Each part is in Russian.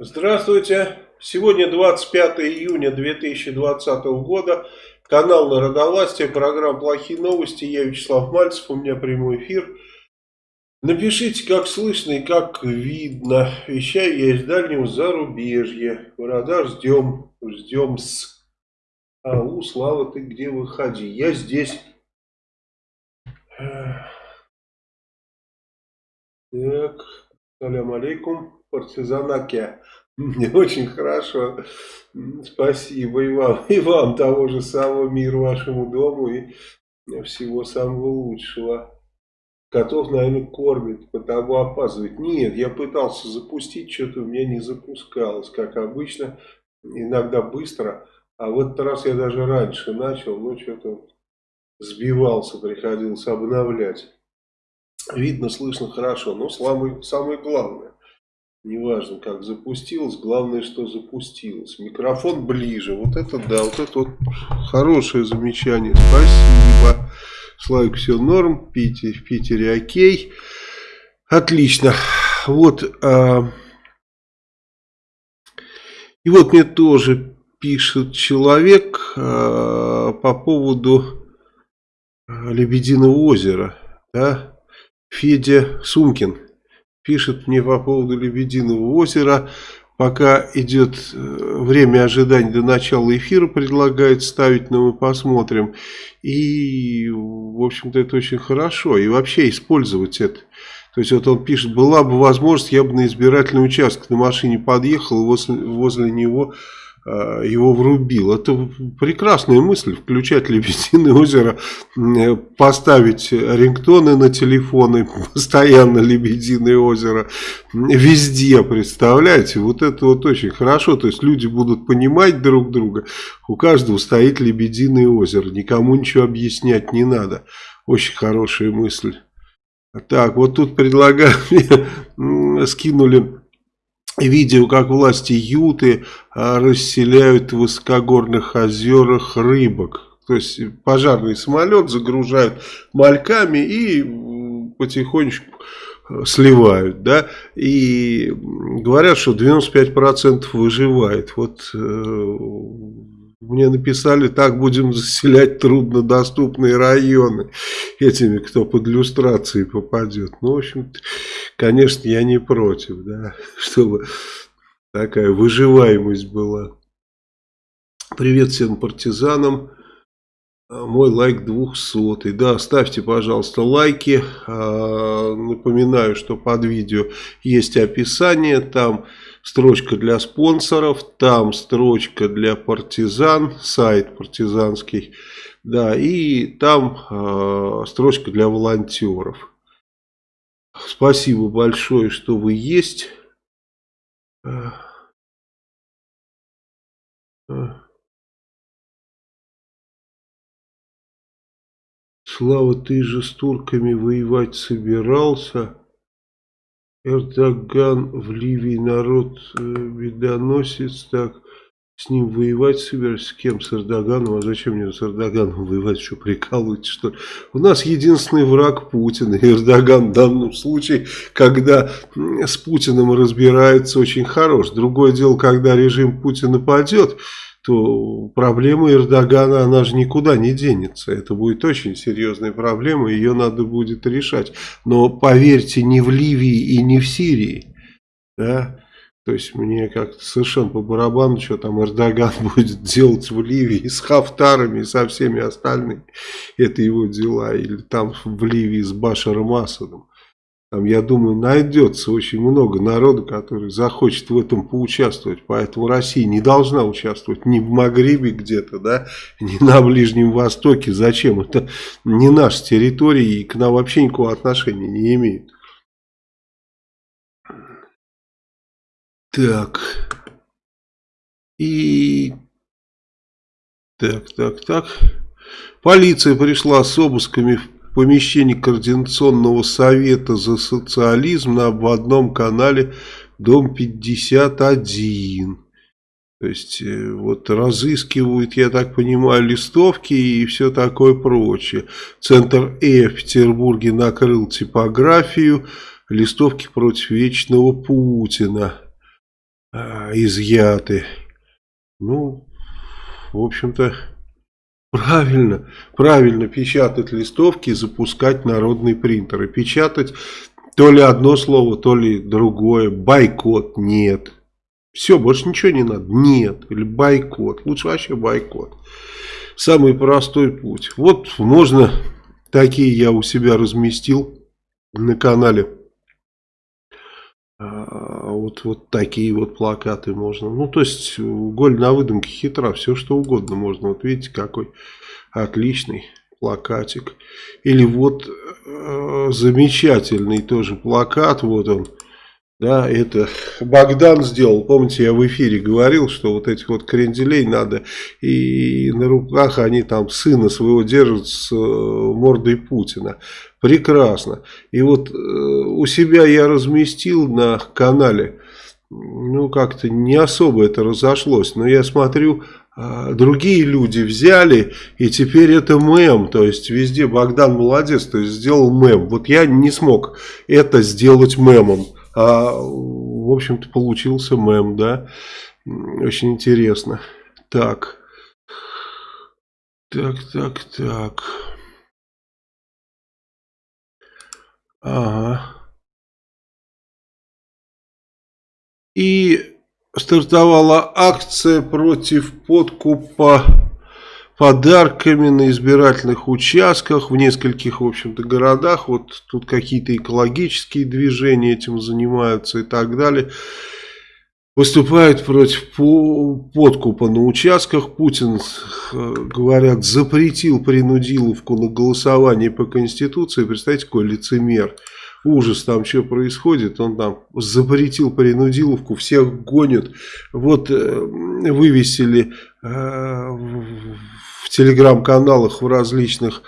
Здравствуйте. Сегодня 25 июня 2020 года. Канал Народовластия, программа «Плохие новости». Я Вячеслав Мальцев, у меня прямой эфир. Напишите, как слышно и как видно. Вещаю я из дальнего зарубежья. Города ждем, ждем с... Ау, Слава, ты где выходи? Я здесь. Так, салям алейкум партизанаке. Мне очень хорошо. Спасибо и вам, и вам того же самого мира вашему дому и всего самого лучшего. Котов, наверное, кормит, потому опаздывает. Нет, я пытался запустить, что-то у меня не запускалось, как обычно, иногда быстро. А в этот раз я даже раньше начал, но что-то сбивался, приходилось обновлять. Видно, слышно хорошо, но самое, самое главное. Неважно, как запустилось, главное, что запустилось. Микрофон ближе. Вот это да, вот это вот хорошее замечание. Спасибо. Славик, все норм. Питер, в Питере окей. Отлично. Вот. А... И вот мне тоже пишет человек а, по поводу а, Лебединого озера. Да? Федя Сумкин пишет мне по поводу Лебединого озера. Пока идет э, время ожидания до начала эфира, предлагает ставить, но мы посмотрим. И, в общем-то, это очень хорошо. И вообще использовать это. То есть, вот он пишет, была бы возможность, я бы на избирательный участок на машине подъехал, возле, возле него его врубил. Это прекрасная мысль, включать Лебединое озеро, э, поставить рингтоны на телефоны, постоянно Лебединое озеро, везде, представляете, вот это вот очень хорошо, то есть люди будут понимать друг друга, у каждого стоит Лебединое озеро, никому ничего объяснять не надо, очень хорошая мысль. Так, вот тут предлагаю, скинули видео, как власти Юты а, расселяют в высокогорных озерах рыбок. То есть пожарный самолет загружают мальками и потихонечку э, сливают, да, и говорят, что 95% выживает. Вот э, мне написали, так будем заселять труднодоступные районы этими, кто под иллюстрации попадет. Ну, в общем конечно, я не против, да, чтобы такая выживаемость была. Привет всем партизанам. А, мой лайк 200. Да, ставьте, пожалуйста, лайки. А, напоминаю, что под видео есть описание. Там строчка для спонсоров, там строчка для партизан, сайт партизанский. Да, и там э, строчка для волонтеров. Спасибо большое, что вы есть. Слава, ты же с турками воевать собирался. Эрдоган в Ливии народ э, бедоносец, так с ним воевать собираешься? С кем? С Эрдоганом? А зачем мне с Эрдоганом воевать? Что, прикалываете, что ли? У нас единственный враг Путин. И Эрдоган в данном случае, когда с Путиным разбирается, очень хорош. Другое дело, когда режим Путина падет, то проблема Эрдогана, она же никуда не денется. Это будет очень серьезная проблема, ее надо будет решать. Но поверьте, не в Ливии и не в Сирии. Да? То есть мне как-то совершенно по барабану, что там Эрдоган будет делать в Ливии с Хафтарами и со всеми остальными. Это его дела. Или там в Ливии с Башаром Асадом. Там, я думаю, найдется очень много народу, который захочет в этом поучаствовать. Поэтому Россия не должна участвовать ни в Магрибе где-то, да, ни на Ближнем Востоке. Зачем? Это не наша территория и к нам вообще никакого отношения не имеет. Так. И... Так, так, так. Полиция пришла с обысками в помещении Координационного совета за социализм на обводном канале Дом 51. То есть, э, вот разыскивают, я так понимаю, листовки и все такое прочее. Центр Э в Петербурге накрыл типографию, листовки против вечного Путина. Э, изъяты. Ну, в общем-то, правильно, правильно печатать листовки и запускать народные принтеры. Печатать то ли одно слово, то ли другое. Бойкот нет. Все, больше ничего не надо. Нет. Или бойкот. Лучше вообще бойкот. Самый простой путь. Вот можно, такие я у себя разместил на канале. А, вот, вот такие вот плакаты можно. Ну, то есть, голь на выдумке хитра. Все, что угодно можно. Вот видите, какой отличный плакатик. Или вот э, замечательный тоже плакат. Вот он да, это Богдан сделал. Помните, я в эфире говорил, что вот этих вот кренделей надо, и на руках они там сына своего держат с э, мордой Путина. Прекрасно. И вот э, у себя я разместил на канале, ну как-то не особо это разошлось, но я смотрю, а, другие люди взяли, и теперь это мем, то есть везде Богдан молодец, то есть сделал мем. Вот я не смог это сделать мемом. А, в общем-то, получился мем, да. Очень интересно. Так. Так, так, так. Ага. И стартовала акция против подкупа подарками на избирательных участках в нескольких, в общем-то, городах. Вот тут какие-то экологические движения этим занимаются и так далее. Выступают против подкупа на участках. Путин, э, говорят, запретил принудиловку на голосование по Конституции. Представьте, какой лицемер ужас там, что происходит, он там запретил принудиловку, всех гонят. Вот э, вывесили э, в телеграм-каналах в различных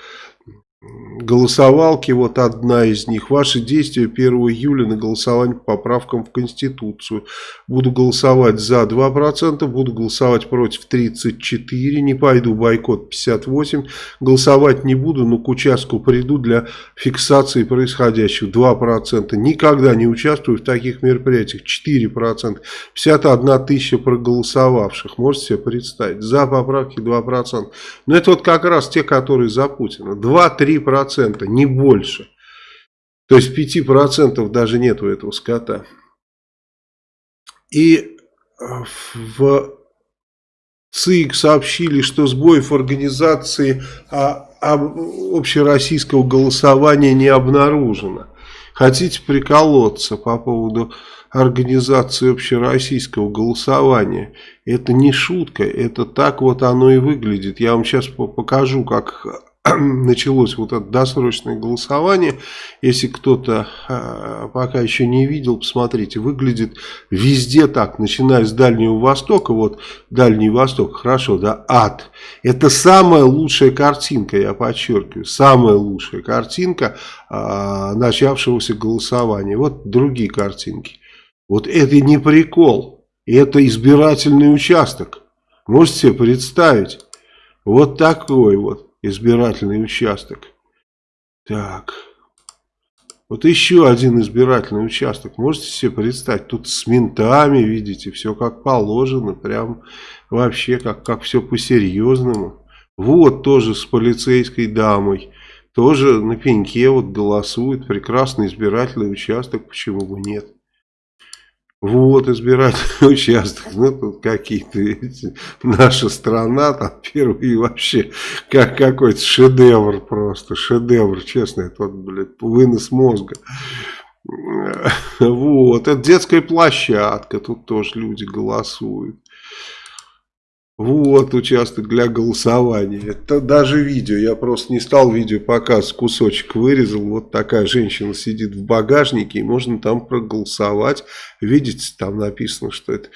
голосовалки, вот одна из них. Ваши действия 1 июля на голосование по поправкам в Конституцию. Буду голосовать за 2%, буду голосовать против 34%, не пойду бойкот 58%, голосовать не буду, но к участку приду для фиксации происходящего 2%. Никогда не участвую в таких мероприятиях 4%. 51 тысяча проголосовавших, можете себе представить, за поправки 2%. Но это вот как раз те, которые за Путина. 2-3% 3%, не больше. То есть 5% даже нет у этого скота. И э, в ЦИК сообщили, что сбоев организации а, а, общероссийского голосования не обнаружено. Хотите приколоться по поводу организации общероссийского голосования? Это не шутка, это так вот оно и выглядит. Я вам сейчас покажу, как началось вот это досрочное голосование. Если кто-то э, пока еще не видел, посмотрите, выглядит везде так, начиная с Дальнего Востока, вот Дальний Восток, хорошо, да, ад. Это самая лучшая картинка, я подчеркиваю, самая лучшая картинка э, начавшегося голосования. Вот другие картинки. Вот это не прикол, это избирательный участок. Можете себе представить? Вот такой вот избирательный участок. Так. Вот еще один избирательный участок. Можете себе представить? Тут с ментами, видите, все как положено. Прям вообще как, как все по-серьезному. Вот тоже с полицейской дамой. Тоже на пеньке вот голосует. Прекрасный избирательный участок. Почему бы нет? Вот избирательный участок, ну тут какие-то наша страна, там первый вообще как какой-то шедевр просто, шедевр, честно, это вот, блядь, вынос мозга. Вот, это детская площадка, тут тоже люди голосуют. Вот участок для голосования. Это даже видео. Я просто не стал видео показывать. Кусочек вырезал. Вот такая женщина сидит в багажнике. И можно там проголосовать. Видите, там написано, что это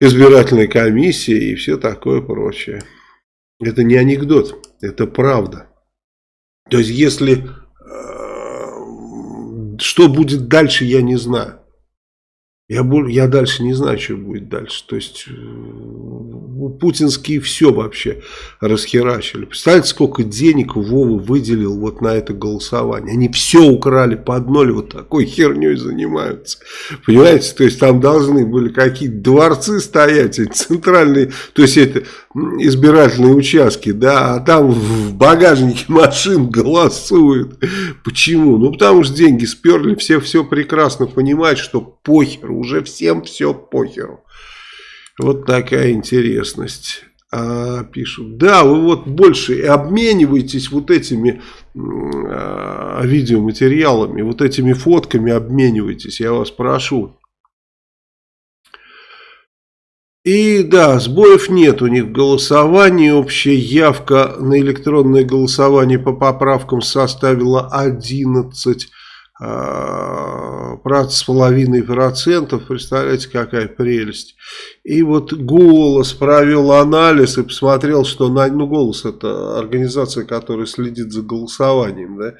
избирательная комиссия и все такое прочее. Это не анекдот. Это правда. То есть, если... Э, что будет дальше, я не знаю. Я, я дальше не знаю, что будет дальше. То есть, э, путинские все вообще расхерачили. Представляете, сколько денег Вова выделил вот на это голосование. Они все украли под ноль, вот такой херней занимаются. Понимаете, то есть там должны были какие-то дворцы стоять, центральные, то есть это избирательные участки, да, а там в багажнике машин голосуют. Почему? Ну, потому что деньги сперли, все все прекрасно понимают, что похер, уже всем все похеру. Вот такая интересность. А, пишут, да, вы вот больше обмениваетесь вот этими а, видеоматериалами, вот этими фотками обменивайтесь, я вас прошу. И да, сбоев нет у них в голосовании. Общая явка на электронное голосование по поправкам составила 11 с половиной процентов, представляете, какая прелесть. И вот «Голос» провел анализ и посмотрел, что, на, ну, «Голос» это организация, которая следит за голосованием, да,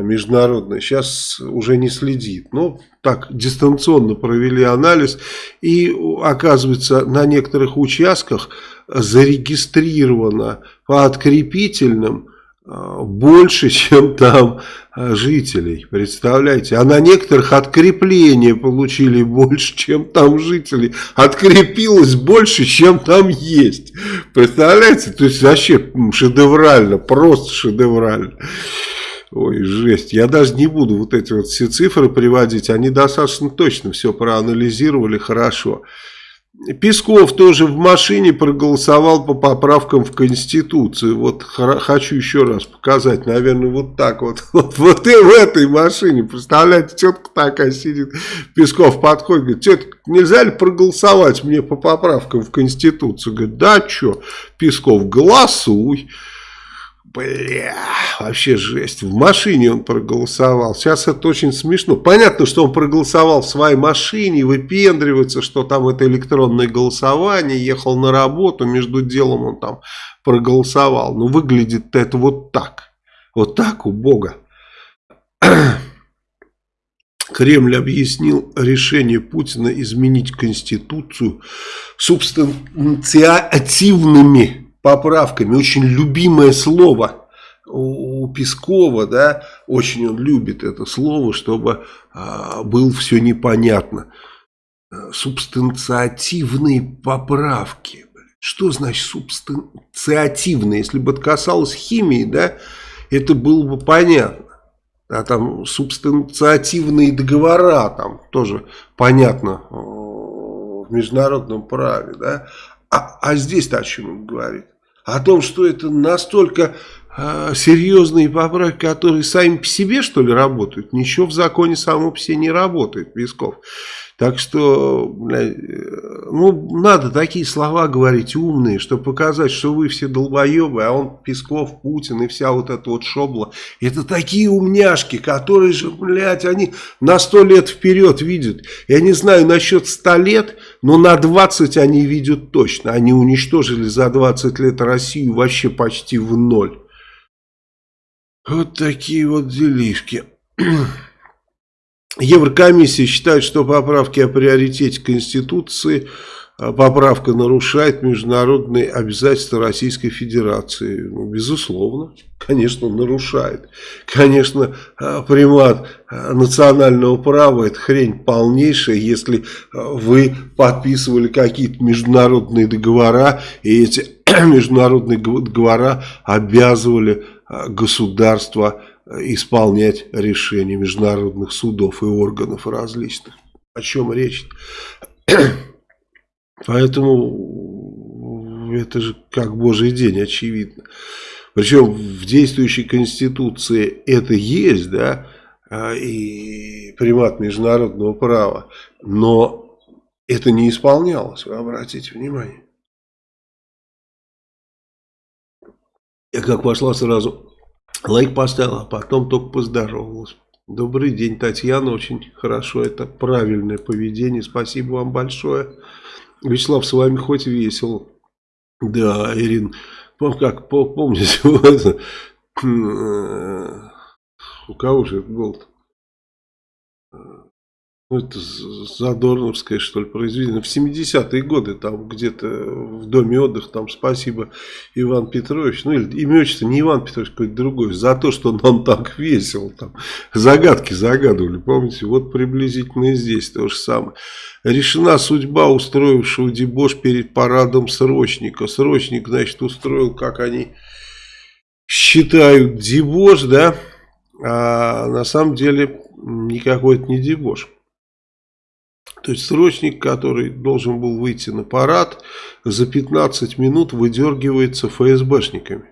международная, сейчас уже не следит, но так дистанционно провели анализ, и оказывается, на некоторых участках зарегистрировано по открепительным больше, чем там а, жителей, представляете, а на некоторых открепления получили больше, чем там жителей, открепилось больше, чем там есть, представляете, то есть вообще шедеврально, просто шедеврально. Ой, жесть. Я даже не буду вот эти вот все цифры приводить. Они достаточно точно все проанализировали хорошо. Песков тоже в машине проголосовал по поправкам в Конституцию. Вот хочу еще раз показать, наверное, вот так вот. Вот, вот и в этой машине, представляете, тетка такая сидит. Песков подходит, говорит, тетка, нельзя ли проголосовать мне по поправкам в Конституцию? Говорит, да, что? Песков, голосуй. Бля, вообще жесть. В машине он проголосовал. Сейчас это очень смешно. Понятно, что он проголосовал в своей машине, выпендривается, что там это электронное голосование, ехал на работу, между делом он там проголосовал. Но выглядит это вот так. Вот так у Бога. Кремль объяснил решение Путина изменить Конституцию субстанциативными поправками. Очень любимое слово у Пескова, да, очень он любит это слово, чтобы а, было все непонятно. Субстанциативные поправки. Что значит субстанциативные? Если бы это касалось химии, да, это было бы понятно. А там субстанциативные договора, там тоже понятно в международном праве, да. А, а здесь-то о чем он говорит? О том, что это настолько э, серьезные поправки, которые сами по себе, что ли, работают. Ничего в законе само по себе не работает, Песков. Так что, э, ну, надо такие слова говорить умные, чтобы показать, что вы все долбоебы, а он Песков, Путин и вся вот эта вот шобла. Это такие умняшки, которые же, блядь, они на сто лет вперед видят. Я не знаю насчет ста лет, но на 20 они видят точно. Они уничтожили за 20 лет Россию вообще почти в ноль. Вот такие вот делишки. Еврокомиссия считает, что поправки о приоритете Конституции, а, поправка нарушает международные обязательства Российской Федерации. Ну, безусловно, конечно, нарушает. Конечно, а, примат а, национального права – это хрень полнейшая, если вы подписывали какие-то международные договора, и эти международные договора обязывали государства исполнять решения международных судов и органов различных. О чем речь? Поэтому это же как божий день, очевидно. Причем в действующей конституции это есть, да, а, и примат международного права, но это не исполнялось, вы обратите внимание. Я как пошла сразу Лайк поставила, а потом только поздоровалась. Добрый день, Татьяна. Очень хорошо. Это правильное поведение. Спасибо вам большое. Вячеслав, с вами хоть весело. Да, Ирин, как помните, это, у кого же это был -то? Ну, это Задорновское, что ли, произведение. В 70-е годы, там где-то в доме отдыха, там спасибо Иван Петрович, ну или имя отчество не Иван Петрович, какой-то другой, за то, что нам так весело, там загадки загадывали, помните, вот приблизительно и здесь то же самое. Решена судьба устроившего дебош перед парадом срочника. Срочник, значит, устроил, как они считают, дебош, да, а на самом деле никакой это не дебош. То есть срочник, который должен был выйти на парад, за 15 минут выдергивается ФСБшниками.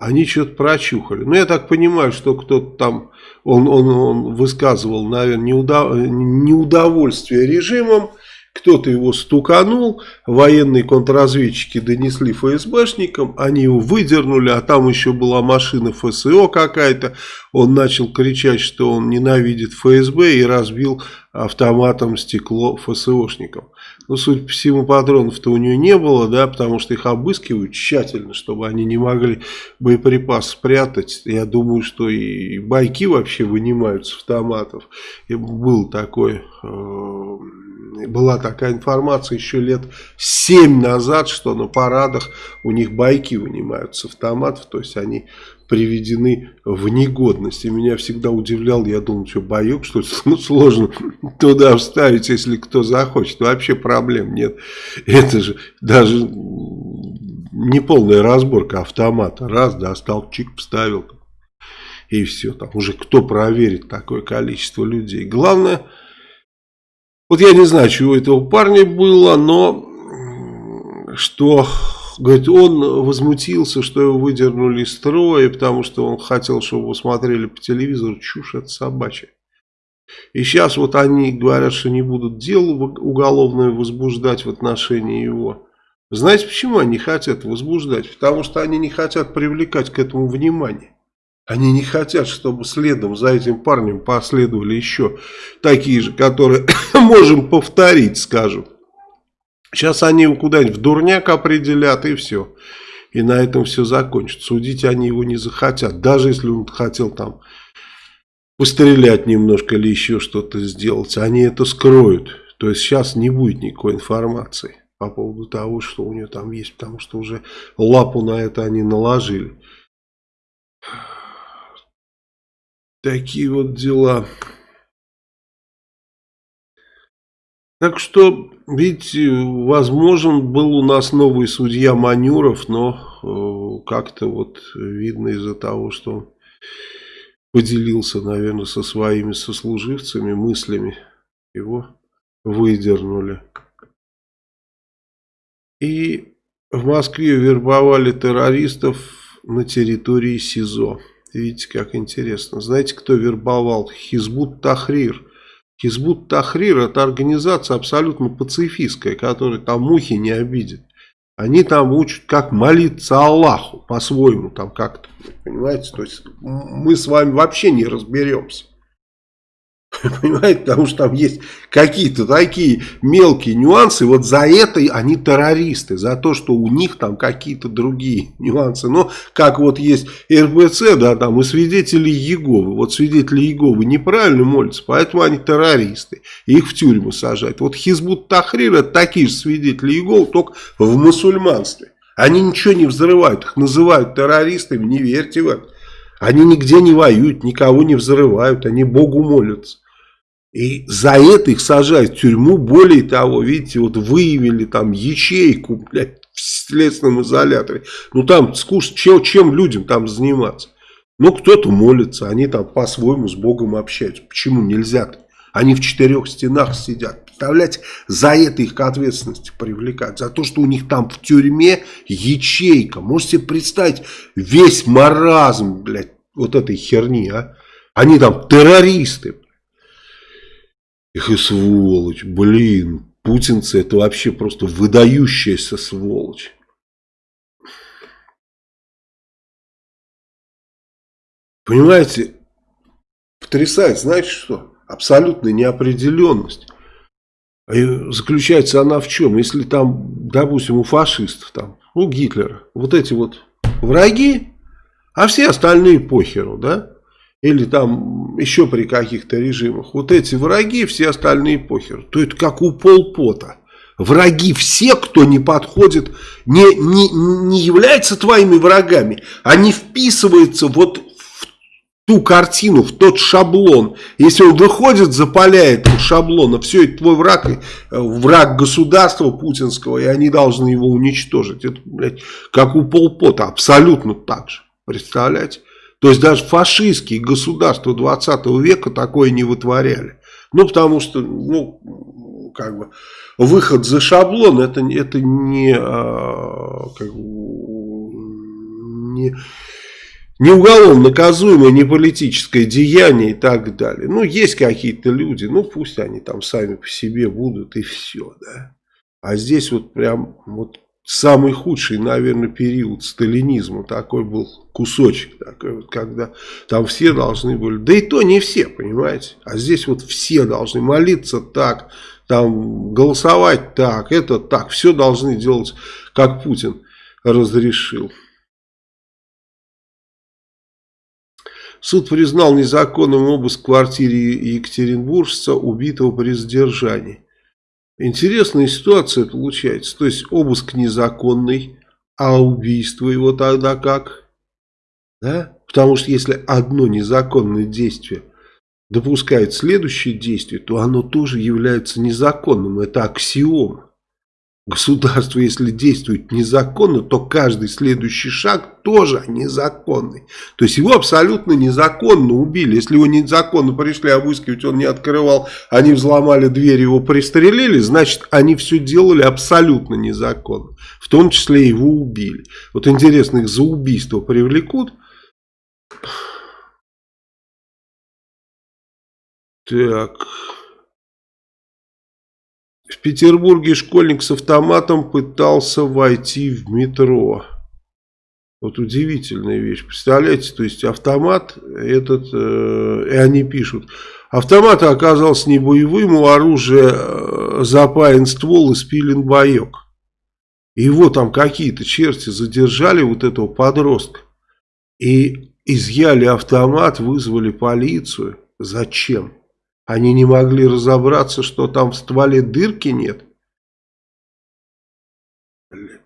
Они что-то прочухали. Ну, я так понимаю, что кто-то там, он, он, он высказывал, наверное, неудов... неудовольствие режимом, кто-то его стуканул, военные контрразведчики донесли ФСБшникам, они его выдернули, а там еще была машина ФСО какая-то. Он начал кричать, что он ненавидит ФСБ и разбил автоматом стекло ФСОшникам. Ну, судя по всему, патронов-то у нее не было, да, потому что их обыскивают тщательно, чтобы они не могли боеприпас спрятать. Я думаю, что и байки вообще вынимают с автоматов. И такой... Э была такая информация еще лет 7 назад, что на парадах у них байки вынимают с автоматов, то есть они приведены в негодность. И меня всегда удивлял, я думал, что боек, что ну, сложно туда вставить, если кто захочет. Вообще проблем нет. Это же даже не полная разборка автомата. Раз, достал, чик, вставил. И все, там уже кто проверит такое количество людей. Главное вот я не знаю, чего этого парня было, но что, говорит, он возмутился, что его выдернули из строя, потому что он хотел, чтобы его смотрели по телевизору. Чушь это собачья. И сейчас вот они говорят, что не будут дело уголовное возбуждать в отношении его. Знаете, почему они хотят возбуждать? Потому что они не хотят привлекать к этому внимание. Они не хотят, чтобы следом за этим парнем последовали еще такие же, которые можем повторить, скажем. Сейчас они его куда-нибудь в дурняк определят и все. И на этом все закончится. Судить они его не захотят. Даже если он хотел там пострелять немножко или еще что-то сделать. Они это скроют. То есть сейчас не будет никакой информации по поводу того, что у него там есть. Потому что уже лапу на это они наложили. Такие вот дела. Так что, видите, возможен был у нас новый судья Манюров, но э, как-то вот видно из-за того, что он поделился, наверное, со своими сослуживцами мыслями, его выдернули. И в Москве вербовали террористов на территории СИЗО. Видите, как интересно. Знаете, кто вербовал? Хизбут Тахрир. Хизбут Тахрир это организация абсолютно пацифистская, которая там мухи не обидит. Они там учат, как молиться Аллаху по-своему, там как-то, понимаете, то есть мы с вами вообще не разберемся. Понимаете, потому что там есть какие-то такие мелкие нюансы. Вот за это они террористы. За то, что у них там какие-то другие нюансы. Но как вот есть РБЦ, да, там и свидетели Еговы. Вот свидетели Еговы неправильно молятся, поэтому они террористы. Их в тюрьму сажают. Вот Хизбут Тахрир это такие же свидетели Еговы, только в мусульманстве. Они ничего не взрывают, их называют террористами, не верьте в это. Они нигде не воюют, никого не взрывают, они Богу молятся. И за это их сажают в тюрьму. Более того, видите, вот выявили там ячейку, блядь, в следственном изоляторе. Ну там скучно, чем, чем людям там заниматься? Ну кто-то молится, они там по-своему с Богом общаются. Почему нельзя-то? Они в четырех стенах сидят. Представляете, за это их к ответственности привлекать. За то, что у них там в тюрьме ячейка. Можете представить весь маразм, блядь, вот этой херни, а? Они там террористы. Их и сволочь, блин, путинцы это вообще просто выдающаяся сволочь. Понимаете, потрясает, знаете что? Абсолютная неопределенность. И заключается она в чем? Если там, допустим, у фашистов, там, у Гитлера, вот эти вот враги, а все остальные похеру, да? или там еще при каких-то режимах, вот эти враги, все остальные похер. То это как у полпота. Враги все, кто не подходит, не, не, не являются твоими врагами, они вписываются вот в ту картину, в тот шаблон. Если он выходит за поля этого шаблона, все, это твой враг, э, враг государства путинского, и они должны его уничтожить. Это, блядь, как у полпота, абсолютно так же. Представляете? То есть даже фашистские государства 20 века такое не вытворяли. Ну, потому что, ну, как бы, выход за шаблон, это, это не, а, как бы, не, не уголовно наказуемое, не политическое деяние и так далее. Ну, есть какие-то люди, ну, пусть они там сами по себе будут и все, да. А здесь вот прям, вот самый худший, наверное, период сталинизма. Такой был кусочек, такой вот, когда там все должны были, да и то не все, понимаете. А здесь вот все должны молиться так, там голосовать так, это так. Все должны делать, как Путин разрешил. Суд признал незаконным обыск в квартире Екатеринбуржца, убитого при задержании. Интересная ситуация получается. То есть обыск незаконный, а убийство его тогда как? Да? Потому что если одно незаконное действие допускает следующее действие, то оно тоже является незаконным. Это аксиома. Государство, если действует незаконно, то каждый следующий шаг тоже незаконный. То есть его абсолютно незаконно убили. Если его незаконно пришли обыскивать, он не открывал, они взломали дверь, его пристрелили, значит, они все делали абсолютно незаконно. В том числе его убили. Вот интересно, их за убийство привлекут. Так... В Петербурге школьник с автоматом пытался войти в метро. Вот удивительная вещь. Представляете, то есть автомат этот, э, и они пишут, автомат оказался не боевым, у оружия э, запаян ствол и спилен боек. Его там какие-то черти задержали, вот этого подростка. И изъяли автомат, вызвали полицию. Зачем? Они не могли разобраться, что там в стволе дырки нет.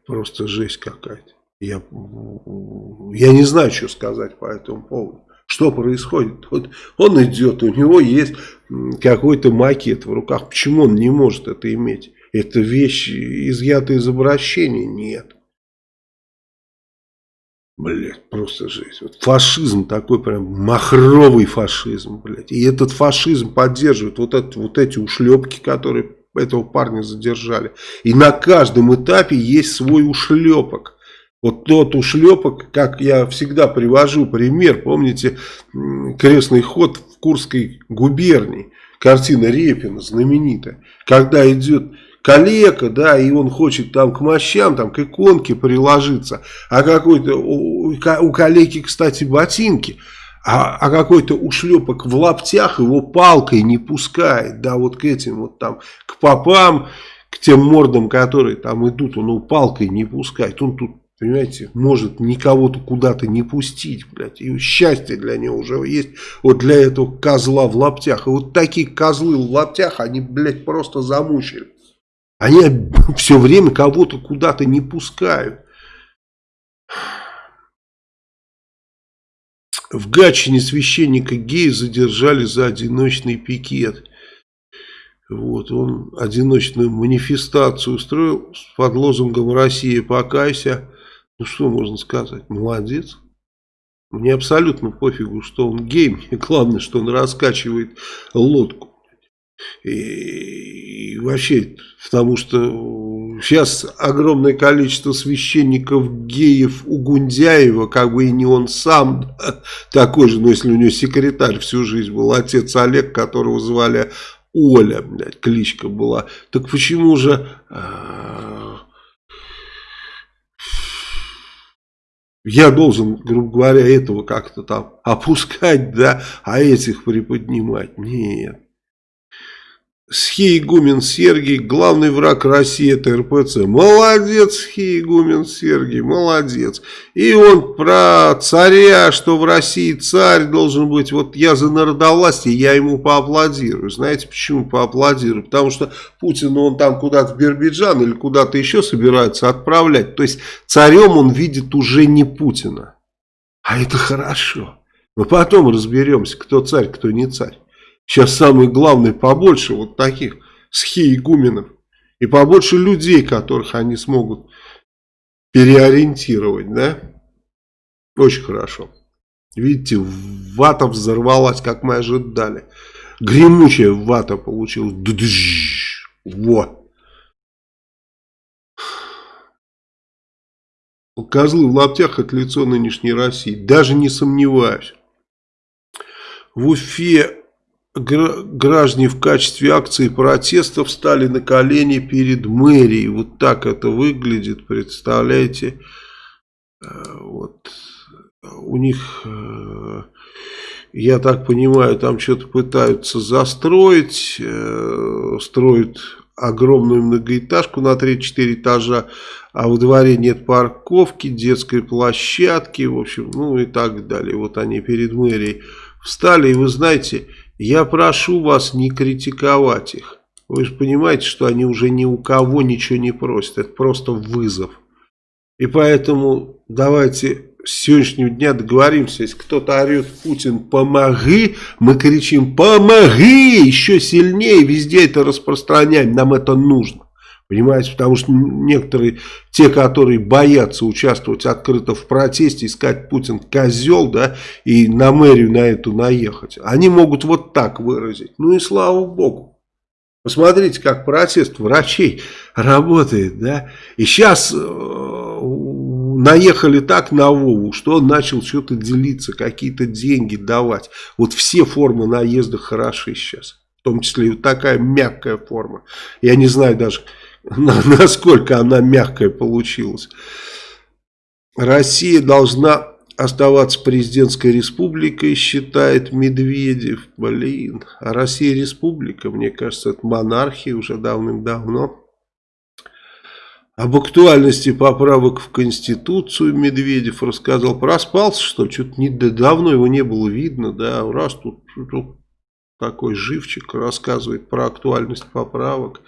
Просто жесть какая-то. Я, я не знаю, что сказать по этому поводу. Что происходит? Вот он идет, у него есть какой-то макет в руках. Почему он не может это иметь? Это вещь изъята из обращения? Нет. Блять, просто жесть. Вот фашизм такой прям махровый фашизм, блядь. И этот фашизм поддерживает вот, это, вот эти ушлепки, которые этого парня задержали. И на каждом этапе есть свой ушлепок. Вот тот ушлепок, как я всегда привожу пример, помните, крестный ход в Курской губернии, картина Репина знаменитая, когда идет калека, да, и он хочет там к мощам, там к иконке приложиться, а какой-то, у, у калеки, кстати, ботинки, а, а какой-то ушлепок в лаптях его палкой не пускает, да, вот к этим вот там, к попам, к тем мордам, которые там идут, он его палкой не пускает, он тут Понимаете, может никого-то куда-то не пустить, блядь. И счастье для него уже есть вот для этого козла в лаптях. И вот такие козлы в лаптях, они, блядь, просто замучили. Они все время кого-то куда-то не пускают. В Гатчине священника гея задержали за одиночный пикет. Вот, он одиночную манифестацию устроил под лозунгом «Россия, покайся». Ну, что можно сказать? Молодец. Мне абсолютно пофигу, что он гей. Мне главное, что он раскачивает лодку. И, вообще, потому что сейчас огромное количество священников геев у Гундяева, как бы и не он сам такой же, но если у него секретарь всю жизнь был, отец Олег, которого звали Оля, блядь, кличка была. Так почему же... А, я должен, грубо говоря, этого как-то там опускать, да, а этих приподнимать. Нет. Схиегумен Сергий, главный враг России это РПЦ. Молодец, Схиегумен Сергий, молодец. И он про царя, что в России царь должен быть. Вот я за народовластие, я ему поаплодирую. Знаете почему поаплодирую? Потому что Путин, он там куда-то в Бирбиджан или куда-то еще собирается отправлять. То есть царем он видит уже не Путина. А это хорошо. Мы потом разберемся, кто царь, кто не царь. Сейчас самое главное побольше вот таких схиегуменов. И побольше людей, которых они смогут переориентировать, да? Очень хорошо. Видите, вата взорвалась, как мы ожидали. Гремучая вата получилась. Вот. Козлы в лаптях это лицо нынешней России. Даже не сомневаюсь. В Уфе граждане в качестве акции протеста встали на колени перед мэрией. Вот так это выглядит, представляете? Э, вот у них, э, я так понимаю, там что-то пытаются застроить, э, строят огромную многоэтажку на 3-4 этажа, а во дворе нет парковки, детской площадки, в общем, ну и так далее. Вот они перед мэрией встали, и вы знаете, я прошу вас не критиковать их. Вы же понимаете, что они уже ни у кого ничего не просят. Это просто вызов. И поэтому давайте с сегодняшнего дня договоримся. Если кто-то орет Путин «помоги», мы кричим «помоги» еще сильнее. Везде это распространяем. Нам это нужно. Понимаете, потому что некоторые, те, которые боятся участвовать открыто в протесте, искать Путин козел, да, и на мэрию на эту наехать, они могут вот так выразить. Ну и слава богу. Посмотрите, как протест врачей работает, да. И сейчас э, наехали так на Вову, что он начал что-то делиться, какие-то деньги давать. Вот все формы наезда хороши сейчас. В том числе и такая мягкая форма. Я не знаю даже насколько она мягкая получилась. Россия должна оставаться президентской республикой, считает Медведев. Блин, а Россия республика, мне кажется, это монархия уже давным-давно. Об актуальности поправок в Конституцию Медведев рассказал. Проспался, что что-то давно его не было видно, да, раз тут, тут такой живчик, рассказывает про актуальность поправок.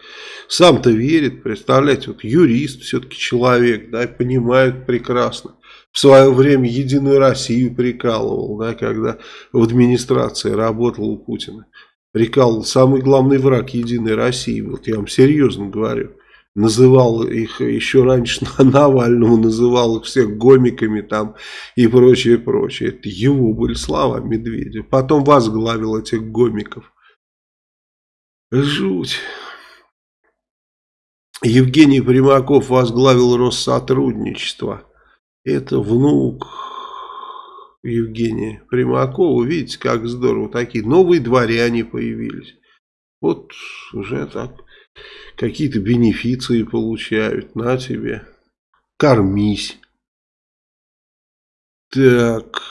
Сам-то верит, представляете, вот юрист все-таки человек, да, понимает прекрасно. В свое время Единую Россию прикалывал, да, когда в администрации работал у Путина. Прикалывал самый главный враг Единой России, вот я вам серьезно говорю называл их еще раньше Навальному, называл их всех гомиками там и прочее, прочее. Это его были слова Медведя. Потом возглавил этих гомиков. Жуть. Евгений Примаков возглавил Россотрудничество. Это внук Евгения Примакова. Видите, как здорово. Такие новые дворяне появились. Вот уже так какие-то бенефиции получают, на тебе, кормись. Так,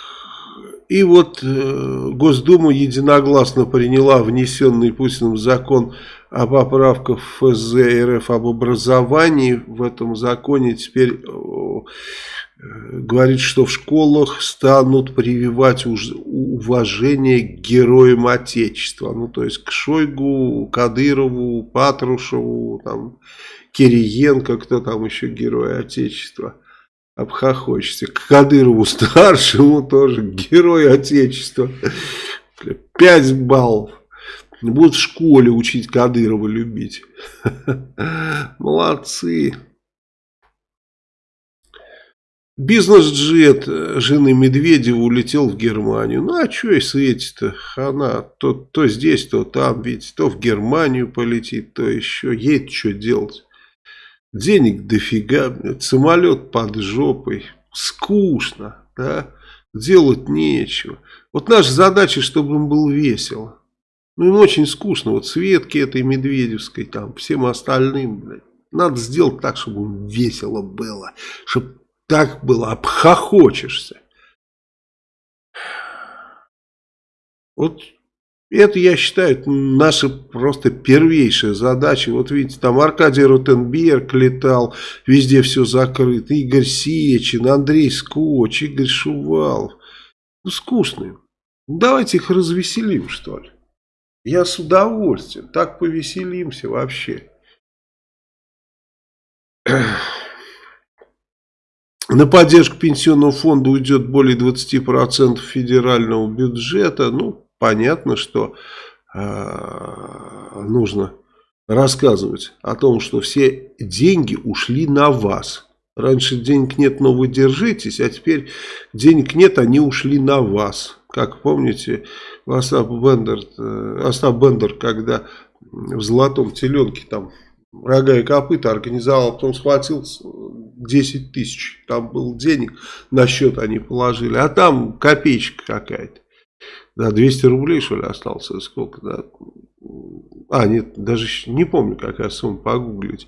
и вот э, Госдума единогласно приняла внесенный Путиным закон о поправках ФЗ РФ об образовании. В этом законе теперь говорит, что в школах станут прививать уважение к героям Отечества. Ну, то есть к Шойгу, Кадырову, Патрушеву, там, Кириенко, кто там еще герой Отечества. Обхохочется. К Кадырову старшему тоже герой Отечества. Пять баллов. Будут в школе учить Кадырова любить. Молодцы. Бизнес-джет э, жены Медведева улетел в Германию. Ну, а что и светит-то? Она то, то здесь, то там, ведь то в Германию полетит, то еще. Ей что делать? Денег дофига, самолет под жопой. Скучно, да? Делать нечего. Вот наша задача, чтобы им было весело. Ну, им очень скучно. Вот Светке этой Медведевской, там, всем остальным, блядь. Надо сделать так, чтобы им весело было. Чтобы так было, обхохочешься. Вот Это, я считаю, наша просто первейшая задача. Вот видите, там Аркадий Ротенберг летал, везде все закрыто. Игорь Сечин, Андрей Скотч, Игорь Шувалов. Ну, скучные. Давайте их развеселим, что ли. Я с удовольствием. Так повеселимся вообще. На поддержку пенсионного фонда уйдет более 20% федерального бюджета. Ну, понятно, что э, нужно рассказывать о том, что все деньги ушли на вас. Раньше денег нет, но вы держитесь, а теперь денег нет, они ушли на вас. Как помните, Остап Бендер, э, Остап Бендер когда в «Золотом теленке» там рога и копыта организовал, потом схватил 10 тысяч, там был денег, на счет они положили, а там копеечка какая-то. Да, 200 рублей, что ли, осталось, сколько, да. А, нет, даже не помню, какая сумма, погуглить.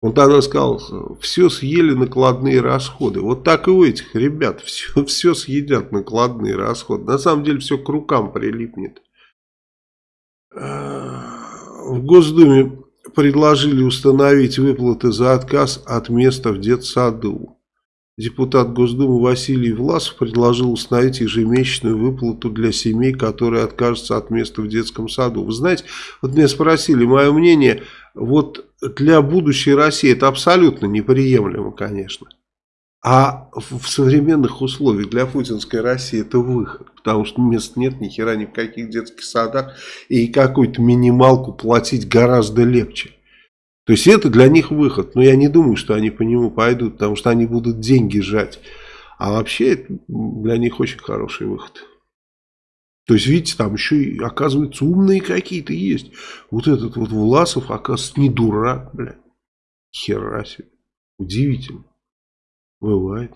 Он тогда сказал, все съели накладные расходы. Вот так и у этих ребят, все, все съедят накладные расходы. На самом деле все к рукам прилипнет. В Госдуме предложили установить выплаты за отказ от места в детсаду. Депутат Госдумы Василий Власов предложил установить ежемесячную выплату для семей, которые откажутся от места в детском саду. Вы знаете, вот меня спросили, мое мнение, вот для будущей России это абсолютно неприемлемо, конечно. А в современных условиях для путинской России это выход. Потому что мест нет ни хера ни в каких детских садах. И какую-то минималку платить гораздо легче. То есть это для них выход. Но я не думаю, что они по нему пойдут. Потому что они будут деньги жать. А вообще это для них очень хороший выход. То есть, видите, там еще, и, оказывается, умные какие-то есть. Вот этот вот Власов, оказывается, не дурак, блядь. Хера себе. Удивительно. Бывает.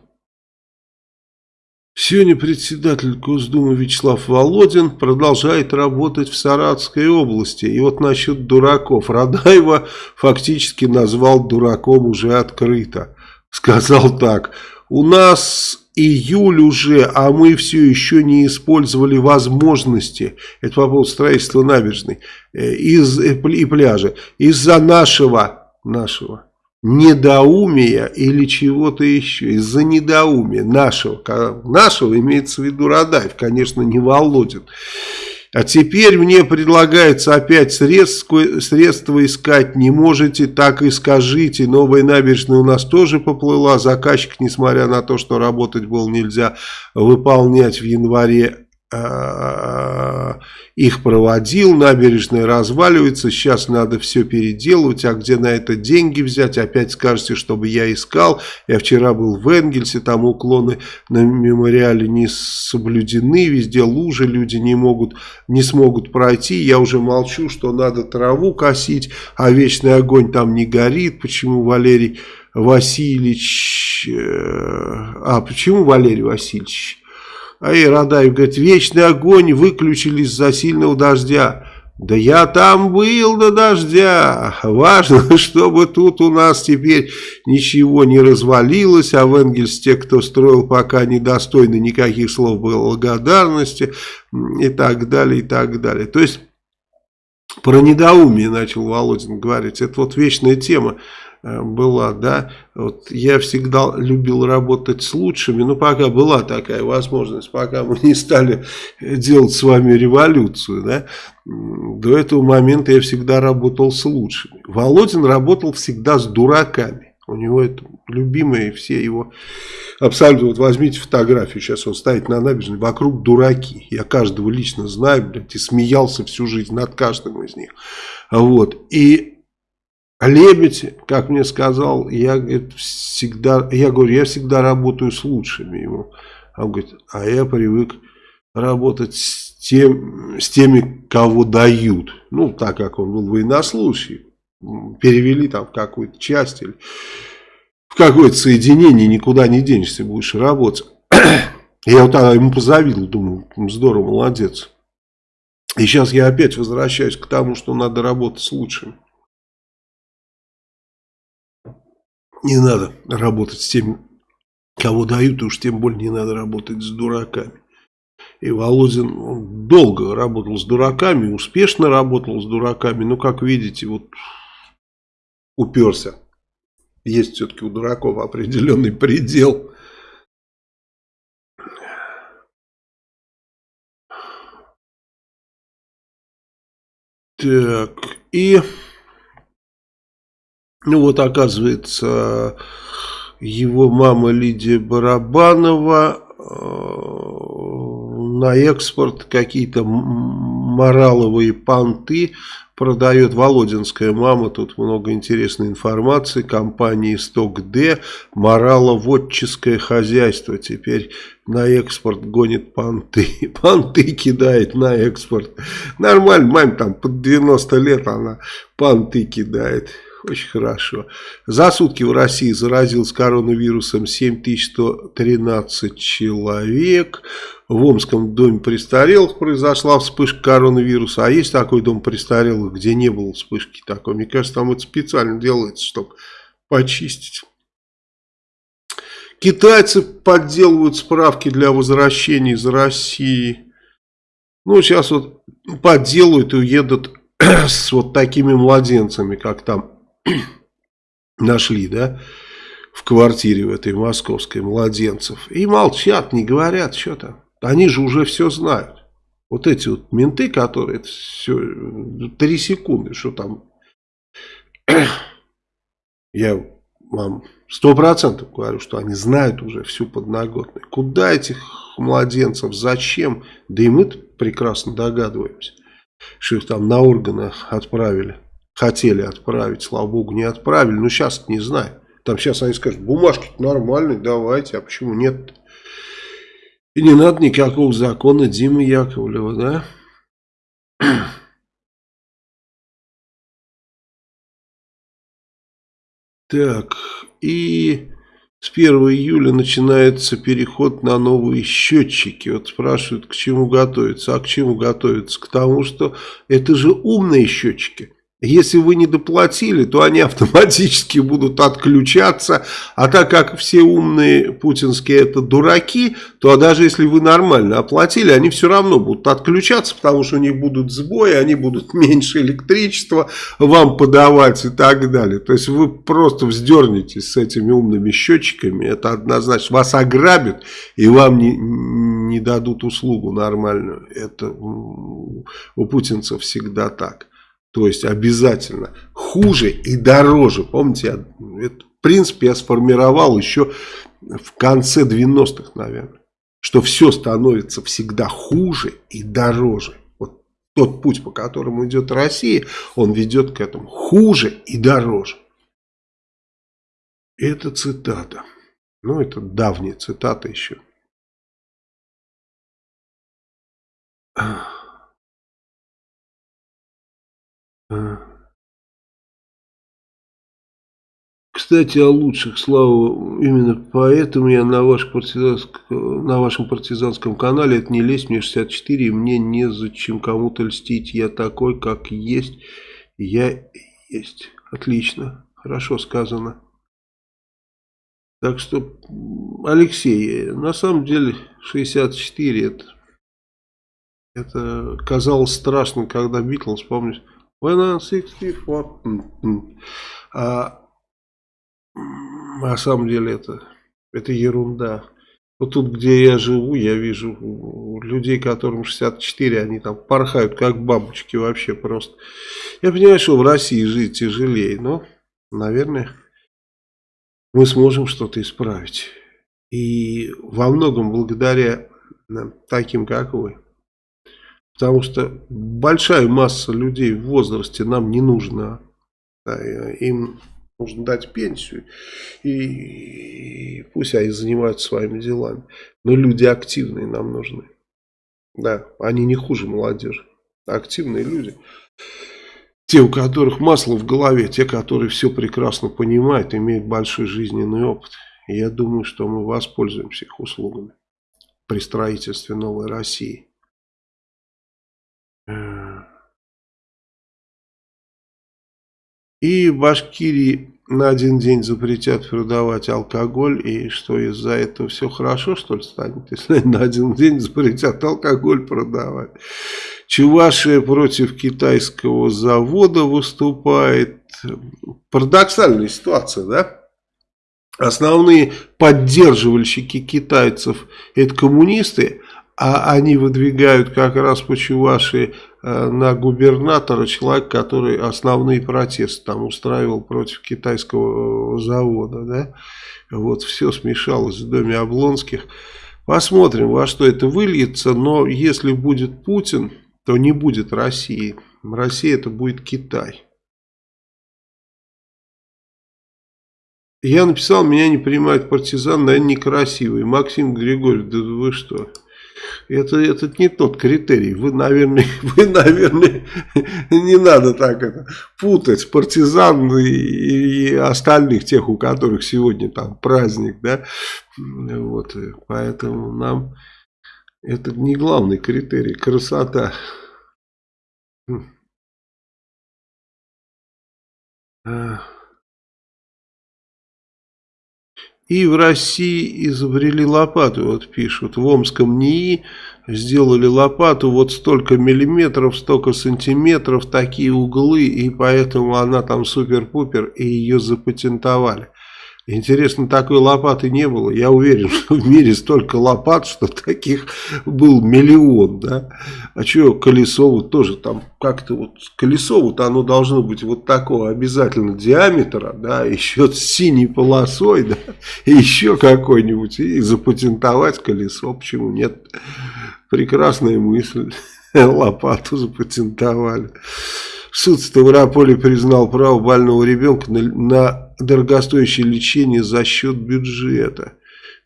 Сегодня председатель Госдумы Вячеслав Володин продолжает работать в Саратовской области. И вот насчет дураков. Радаева фактически назвал дураком уже открыто. Сказал так. У нас июль уже, а мы все еще не использовали возможности. Это по поводу строительства набережной э, из, э, и пляжа. Из-за нашего, нашего недоумия или чего-то еще, из-за недоумия нашего, нашего имеется в виду Радаев, конечно, не Володин. А теперь мне предлагается опять средства, средства искать, не можете, так и скажите, новая набережная у нас тоже поплыла, заказчик, несмотря на то, что работать было нельзя, выполнять в январе их проводил, набережная разваливается, сейчас надо все переделывать, а где на это деньги взять, опять скажете, чтобы я искал, я вчера был в Энгельсе, там уклоны на мемориале не соблюдены, везде лужи, люди не могут, не смогут пройти, я уже молчу, что надо траву косить, а вечный огонь там не горит, почему Валерий Васильевич, э, а почему Валерий Васильевич, а и Радаев говорит, вечный огонь выключили из-за сильного дождя. Да я там был до дождя. Важно, чтобы тут у нас теперь ничего не развалилось, а в Энгельс те, кто строил, пока недостойны никаких слов благодарности и так далее, и так далее. То есть, про недоумие начал Володин говорить. Это вот вечная тема. Э, была, да, вот я всегда любил работать с лучшими, но пока была такая возможность, пока мы не стали делать с вами революцию, да, до этого момента я всегда работал с лучшими. Володин работал всегда с дураками, у него это любимые все его, абсолютно, вот возьмите фотографию, сейчас он стоит на набережной, вокруг дураки, я каждого лично знаю, блядь, и смеялся всю жизнь над каждым из них, вот, и Лебедь, как мне сказал, я, говорит, всегда, я говорю, я всегда работаю с лучшими ему. А он говорит, а я привык работать с, тем, с теми, кого дают. Ну, так как он был военнослужащий. Перевели там в какую-то часть или в какое-то соединение, никуда не денешься, будешь работать. Я вот тогда ему позавидовал, думаю, здорово, молодец. И сейчас я опять возвращаюсь к тому, что надо работать с лучшими. Не надо работать с теми, кого дают, и уж тем более не надо работать с дураками. И Володин долго работал с дураками, успешно работал с дураками, но, как видите, вот уперся. Есть все-таки у дураков определенный предел. Так, и... Ну вот, оказывается, его мама Лидия Барабанова э, на экспорт какие-то мораловые понты продает Володинская мама. Тут много интересной информации. Компании «Сток-Д» мораловодческое хозяйство. Теперь на экспорт гонит понты. Понты кидает на экспорт. Нормально, маме там под 90 лет она понты кидает. Очень хорошо. За сутки в России заразилось коронавирусом 7113 человек. В Омском доме престарелых произошла вспышка коронавируса. А есть такой дом престарелых, где не было вспышки такой? Мне кажется, там это специально делается, чтобы почистить. Китайцы подделывают справки для возвращения из России. Ну, сейчас вот подделают и уедут с вот такими младенцами, как там нашли, да, в квартире в этой московской младенцев. И молчат, не говорят, что там. Они же уже все знают. Вот эти вот менты, которые все, три секунды, что там. Я вам сто процентов говорю, что они знают уже всю подноготную. Куда этих младенцев, зачем? Да и мы прекрасно догадываемся, что их там на органы отправили хотели отправить, слава богу, не отправили. Но сейчас не знаю. Там сейчас они скажут, бумажки нормальные, давайте, а почему нет? И не надо никакого закона Димы Яковлева, да? Так, и с 1 июля начинается переход на новые счетчики. Вот спрашивают, к чему готовиться. А к чему готовиться? К тому, что это же умные счетчики. Если вы не доплатили, то они автоматически будут отключаться. А так как все умные путинские это дураки, то даже если вы нормально оплатили, они все равно будут отключаться, потому что у них будут сбои, они будут меньше электричества вам подавать и так далее. То есть вы просто вздернетесь с этими умными счетчиками, это однозначно. Вас ограбят и вам не, не дадут услугу нормальную. Это у путинцев всегда так. То есть обязательно хуже и дороже. Помните, этот принцип я сформировал еще в конце 90-х, наверное. Что все становится всегда хуже и дороже. Вот тот путь, по которому идет Россия, он ведет к этому хуже и дороже. Это цитата. Ну, это давняя цитата еще. Ах. Кстати, о лучших, Слава, именно поэтому я на, ваш на вашем партизанском канале, это не лезть, мне 64, и мне незачем кому-то льстить, я такой, как есть, я есть. Отлично, хорошо сказано. Так что, Алексей, на самом деле 64 это, это казалось страшным, когда Битлз, помнишь, When I'm 64. А на самом деле это, это ерунда. Вот тут, где я живу, я вижу людей, которым 64, они там порхают, как бабочки вообще просто. Я понимаю, что в России жить тяжелее, но, наверное, мы сможем что-то исправить. И во многом благодаря таким, как вы. Потому что большая масса людей в возрасте нам не нужна. Им нужно дать пенсию. И пусть они занимаются своими делами. Но люди активные нам нужны. Да, они не хуже молодежи. Активные люди. Те, у которых масло в голове, те, которые все прекрасно понимают, имеют большой жизненный опыт. И я думаю, что мы воспользуемся их услугами при строительстве новой России. И в Башкирии на один день запретят продавать алкоголь, и что из-за этого все хорошо, что ли, станет, если на один день запретят алкоголь продавать. Чувашия против китайского завода выступает. Парадоксальная ситуация, да? Основные поддерживальщики китайцев это коммунисты, а они выдвигают как раз по Чувашии э, на губернатора человек, который основные протесты там устраивал против китайского э, завода. Да? Вот все смешалось в доме Облонских. Посмотрим, во что это выльется, но если будет Путин, то не будет России. Россия это будет Китай. Я написал, меня не принимает партизан, наверное, некрасивый. Максим Григорьевич, да вы что? Это, это не тот критерий. Вы, наверное, вы, наверное, не надо так это путать партизан и, и остальных тех, у которых сегодня там праздник, да. Вот, поэтому нам это не главный критерий. Красота. А. И в России изобрели лопату, вот пишут, в Омском НИИ сделали лопату вот столько миллиметров, столько сантиметров, такие углы, и поэтому она там супер-пупер, и ее запатентовали. Интересно, такой лопаты не было. Я уверен, что в мире столько лопат, что таких был миллион, да. А что колесо вот тоже там как-то вот колесо вот оно должно быть вот такого обязательно диаметра, да, еще с синей полосой, да, и еще какой-нибудь и запатентовать колесо, почему нет? Прекрасная мысль. Лопату запатентовали. Суд Ставрополя признал право больного ребенка на, на дорогостоящее лечение за счет бюджета.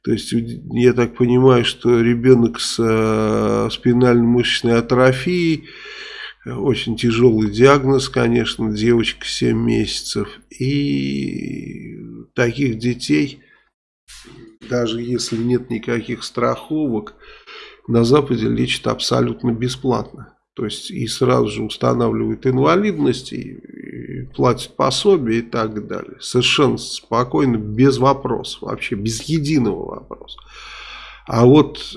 То есть, я так понимаю, что ребенок с э, спинально-мышечной атрофией, очень тяжелый диагноз, конечно, девочка 7 месяцев. И таких детей, даже если нет никаких страховок, на Западе лечат абсолютно бесплатно. То есть и сразу же устанавливают инвалидность, и, и платят пособие и так далее. Совершенно спокойно, без вопросов, вообще без единого вопроса. А вот,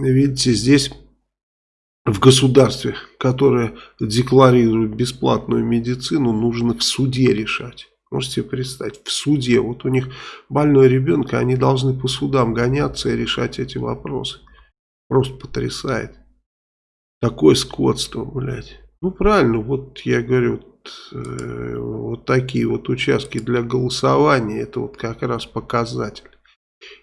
видите, здесь в государстве, которое декларирует бесплатную медицину, нужно в суде решать. Можете представить, в суде, вот у них больной ребенок, они должны по судам гоняться и решать эти вопросы. Просто потрясает. Такое скотство, блядь. Ну, правильно, вот я говорю, вот, э, вот такие вот участки для голосования, это вот как раз показатель.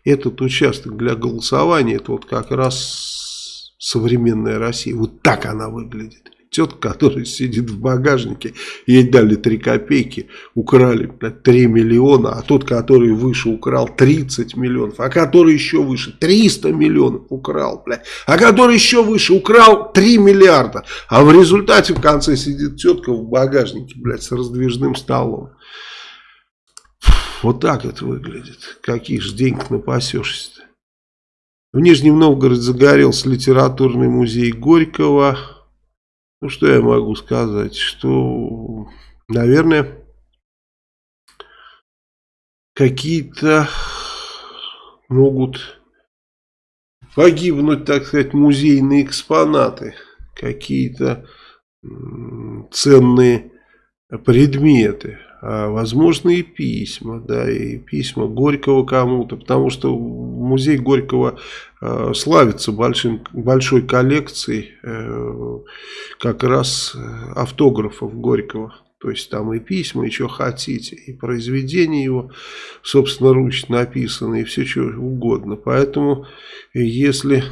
Этот участок для голосования, это вот как раз современная Россия. Вот так она выглядит тетка, которая сидит в багажнике, ей дали 3 копейки, украли 3 миллиона, а тот, который выше, украл 30 миллионов, а который еще выше 300 миллионов украл, блядь, а который еще выше украл 3 миллиарда, а в результате в конце сидит тетка в багажнике, блядь, с раздвижным столом. Вот так это выглядит. Каких же денег напасешься-то? В Нижнем Новгороде загорелся литературный музей Горького. Ну, что я могу сказать? Что, наверное, какие-то могут погибнуть, так сказать, музейные экспонаты. Какие-то ценные предметы а, возможно и письма, да, и письма Горького кому-то, потому что музей Горького э, славится большим, большой коллекцией э, как раз автографов Горького. То есть там и письма, и что хотите, и произведения его собственноручно написаны, и все что угодно. Поэтому, если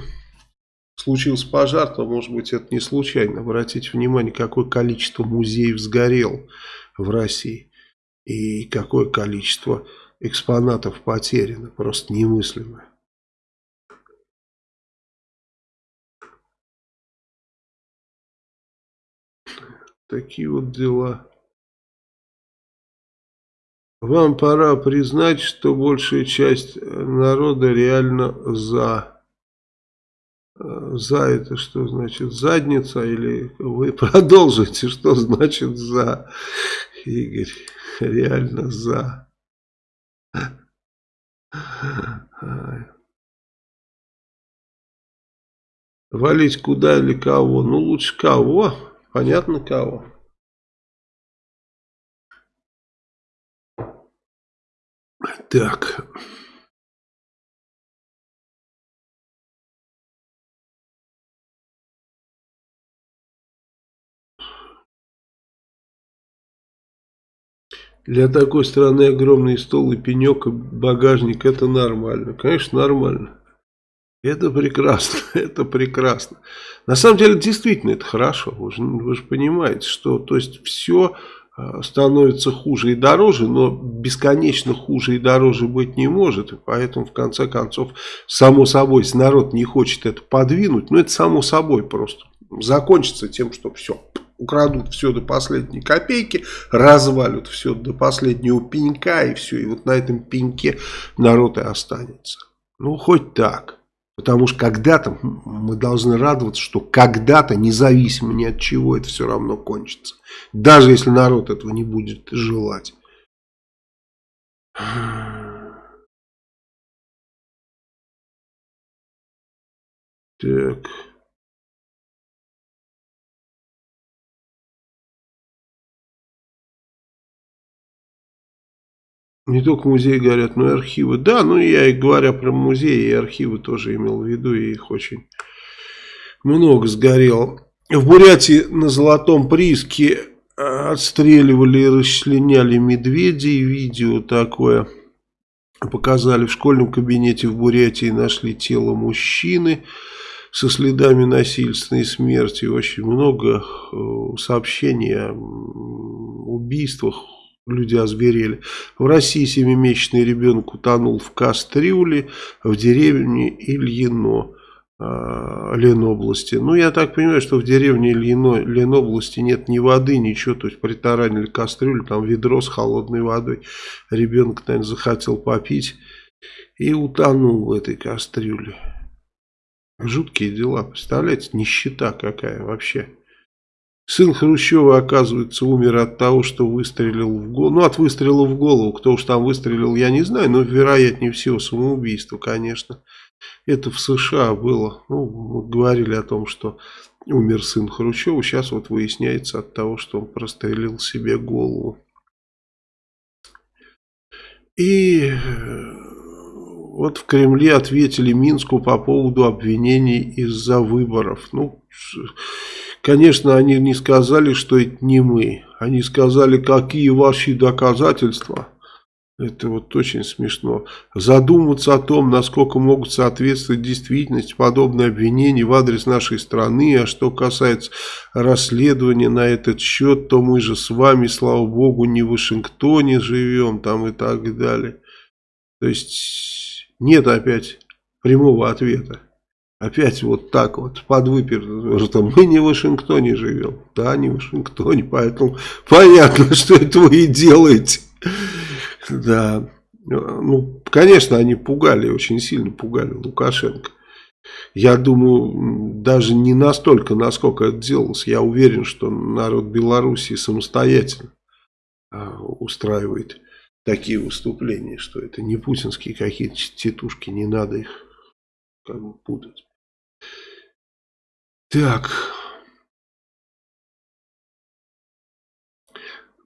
случился пожар, то, может быть, это не случайно. Обратите внимание, какое количество музеев сгорел в России и какое количество экспонатов потеряно, просто немыслимое. Такие вот дела. Вам пора признать, что большая часть народа реально за. За это что значит задница? Или вы продолжите, что значит за? Игорь, реально за. Валить куда или кого? Ну, лучше кого. Понятно, кого. Так. Для такой страны огромный стол и пенек, и багажник, это нормально. Конечно, нормально. Это прекрасно, это прекрасно. На самом деле, действительно, это хорошо. Вы же, вы же понимаете, что то есть все а, становится хуже и дороже, но бесконечно хуже и дороже быть не может. И поэтому, в конце концов, само собой, если народ не хочет это подвинуть, ну, это само собой просто закончится тем, что все, украдут все до последней копейки, развалят все до последнего пенька и все. И вот на этом пеньке народ и останется. Ну, хоть так. Потому что когда-то мы должны радоваться, что когда-то, независимо ни от чего, это все равно кончится. Даже если народ этого не будет желать. Так... Не только музеи горят, но и архивы. Да, ну я и говоря про музеи и архивы тоже имел в виду, и их очень много сгорело. В Бурятии на Золотом Прииске э, отстреливали и расчленяли медведей. Видео такое показали в школьном кабинете в Бурятии. Нашли тело мужчины со следами насильственной смерти. Очень много э, сообщений о убийствах люди озверели. В России семимесячный ребенок утонул в кастрюле в деревне Ильино. А, Ленобласти. Ну, я так понимаю, что в деревне Ильино, Ленобласти нет ни воды, ничего. То есть притаранили кастрюлю, там ведро с холодной водой. Ребенок, наверное, захотел попить и утонул в этой кастрюле. Жуткие дела, представляете, нищета какая вообще. Сын Хрущева, оказывается, умер от того, что выстрелил в голову. Ну, от выстрела в голову. Кто уж там выстрелил, я не знаю. Но, вероятнее всего, самоубийство, конечно. Это в США было. Ну, говорили о том, что умер сын Хрущева. Сейчас вот выясняется от того, что он прострелил себе голову. И э, вот в Кремле ответили Минску по поводу обвинений из-за выборов. Ну, Конечно, они не сказали, что это не мы. Они сказали, какие ваши доказательства. Это вот очень смешно. Задуматься о том, насколько могут соответствовать действительности подобные обвинения в адрес нашей страны. А что касается расследования на этот счет, то мы же с вами, слава богу, не в Вашингтоне живем там и так далее. То есть нет опять прямого ответа. Опять вот так вот, под что мы не в Вашингтоне живем. Да, не в Вашингтоне, поэтому понятно, что это вы и делаете. Да, ну, конечно, они пугали, очень сильно пугали Лукашенко. Я думаю, даже не настолько, насколько это делалось. Я уверен, что народ Белоруссии самостоятельно а, устраивает такие выступления, что это не путинские какие-то тетушки, не надо их как бы путать. Так.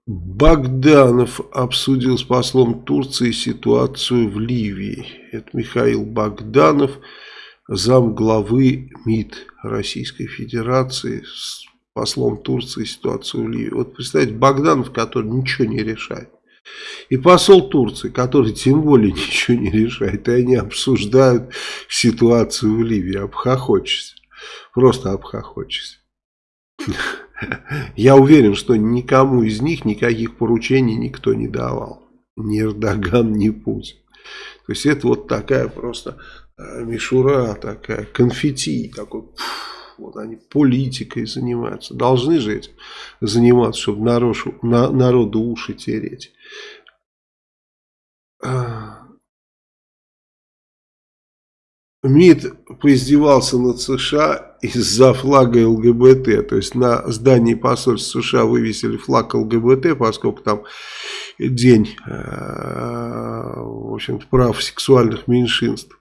Богданов обсудил с послом Турции ситуацию в Ливии. Это Михаил Богданов, зам главы МИД Российской Федерации, с послом Турции ситуацию в Ливии. Вот представьте, Богданов, который ничего не решает. И посол Турции, который тем более ничего не решает, и они обсуждают ситуацию в Ливии, обхохочешься. Просто обхохочешься. Я уверен, что никому из них никаких поручений никто не давал. Ни Эрдоган, ни Путин. То есть это вот такая просто э, мишура, такая конфетти, такой, вот они политикой занимаются. Должны же этим заниматься, чтобы народу, народу уши тереть. А, МИД поиздевался над США из-за флага ЛГБТ. То есть на здании посольства США вывесили флаг ЛГБТ, поскольку там день э, в общем прав сексуальных меньшинств.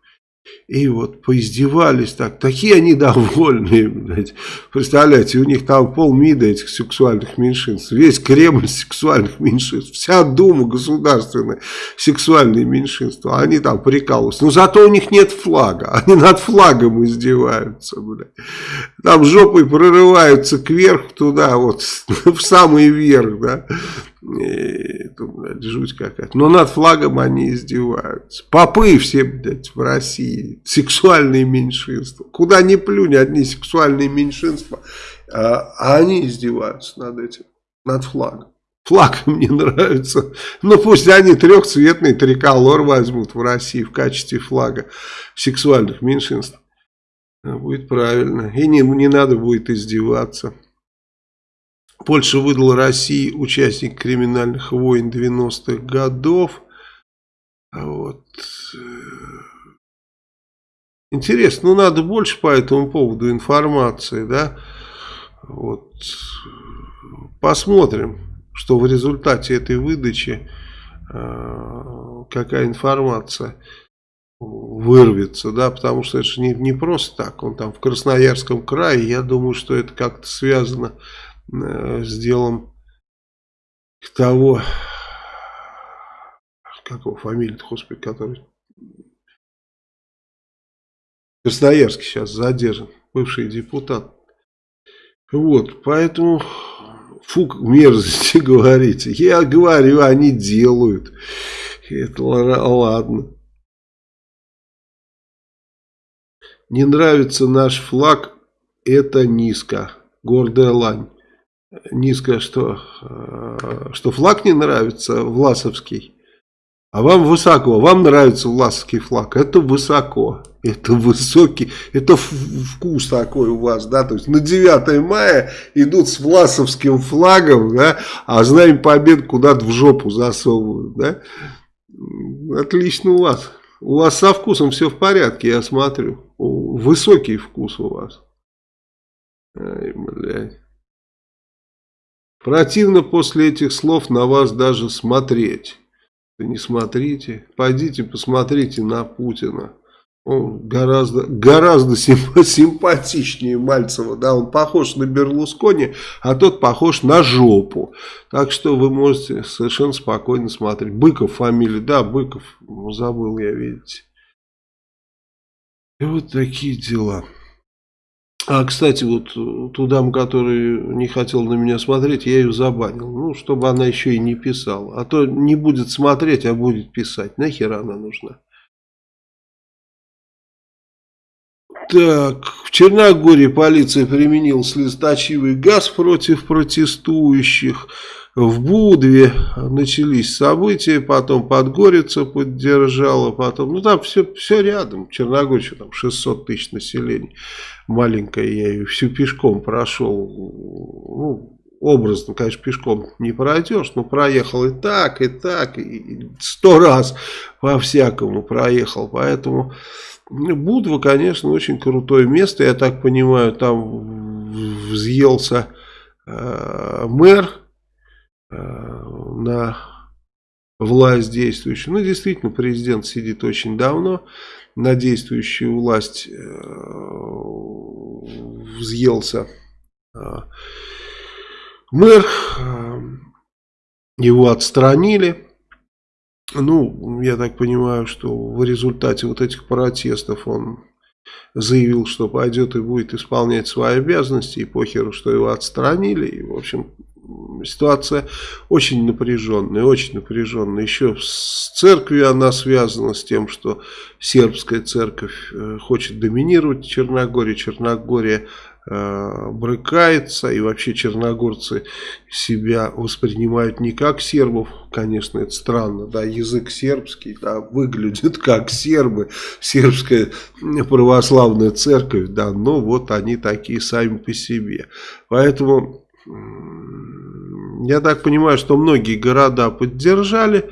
И вот поиздевались так. Такие они довольные, блядь. Представляете, у них там полмида этих сексуальных меньшинств. Весь Кремль сексуальных меньшинств. Вся Дума государственная сексуальные меньшинства. Они там прикалываются. Но зато у них нет флага. Они над флагом издеваются, блядь. Там жопой прорываются кверх туда, вот в самый верх, да. Блядь, жуть какая-то. Но над флагом они издеваются. Попы все, блядь, в России. Сексуальные меньшинства. Куда ни плюнь, одни сексуальные меньшинства. А, а они издеваются над этим. Над флагом. Флаг им не нравится. Ну пусть они трехцветный триколор возьмут в России в качестве флага сексуальных меньшинств. Будет правильно. И не, не надо будет издеваться. Польша выдала России участник криминальных войн 90-х годов. Вот. Интересно, ну надо больше по этому поводу информации, да? Вот. Посмотрим, что в результате этой выдачи, э, какая информация вырвется, да, потому что это же не, не просто так, он там в Красноярском крае, я думаю, что это как-то связано Э, с делом того, как его фамилия-то, господи, который Красноярский сейчас задержан, бывший депутат. Вот, поэтому фук мерзости говорите. Я говорю, они делают. Это ладно. Не нравится наш флаг, это низко. Гордая лань низко, что, э, что флаг не нравится, Власовский. А вам высоко, вам нравится Власовский флаг, это высоко, это высокий, это вкус такой у вас, да, то есть на 9 мая идут с Власовским флагом, да, а знаем побед куда-то в жопу засовывают, да. Отлично у вас, у вас со вкусом все в порядке, я смотрю, высокий вкус у вас. Ай, блядь. Противно после этих слов на вас даже смотреть. Да не смотрите, пойдите посмотрите на Путина. Он гораздо, гораздо симпатичнее Мальцева, да, он похож на Берлускони, а тот похож на жопу. Так что вы можете совершенно спокойно смотреть. Быков фамилия, да, Быков, забыл я, видите. И вот такие дела. А, кстати, вот ту даму, которая не хотела на меня смотреть, я ее забанил. Ну, чтобы она еще и не писала. А то не будет смотреть, а будет писать. Нахера она нужна? Так, в Черногории полиция применила слезоточивый газ против протестующих. В Будве начались события, потом Подгорица поддержала, потом, ну там все, все рядом, Черногория, там 600 тысяч населения, маленькая, я ее всю пешком прошел, ну, образно, конечно, пешком не пройдешь, но проехал и так, и так, и сто раз по-всякому проехал, поэтому Будва, конечно, очень крутое место, я так понимаю, там взъелся э, мэр, на власть действующую. Ну, действительно, президент сидит очень давно. На действующую власть э, взъелся э, мэр. Э, его отстранили. Ну, я так понимаю, что в результате вот этих протестов он заявил, что пойдет и будет исполнять свои обязанности, и похеру, что его отстранили. И, в общем, ситуация очень напряженная, очень напряженная. Еще с церковью она связана с тем, что сербская церковь э, хочет доминировать в Черногории. Черногория брыкается, и вообще черногорцы себя воспринимают не как сербов, конечно, это странно, да, язык сербский, да, выглядит как сербы, сербская православная церковь, да, но вот они такие сами по себе. Поэтому я так понимаю, что многие города поддержали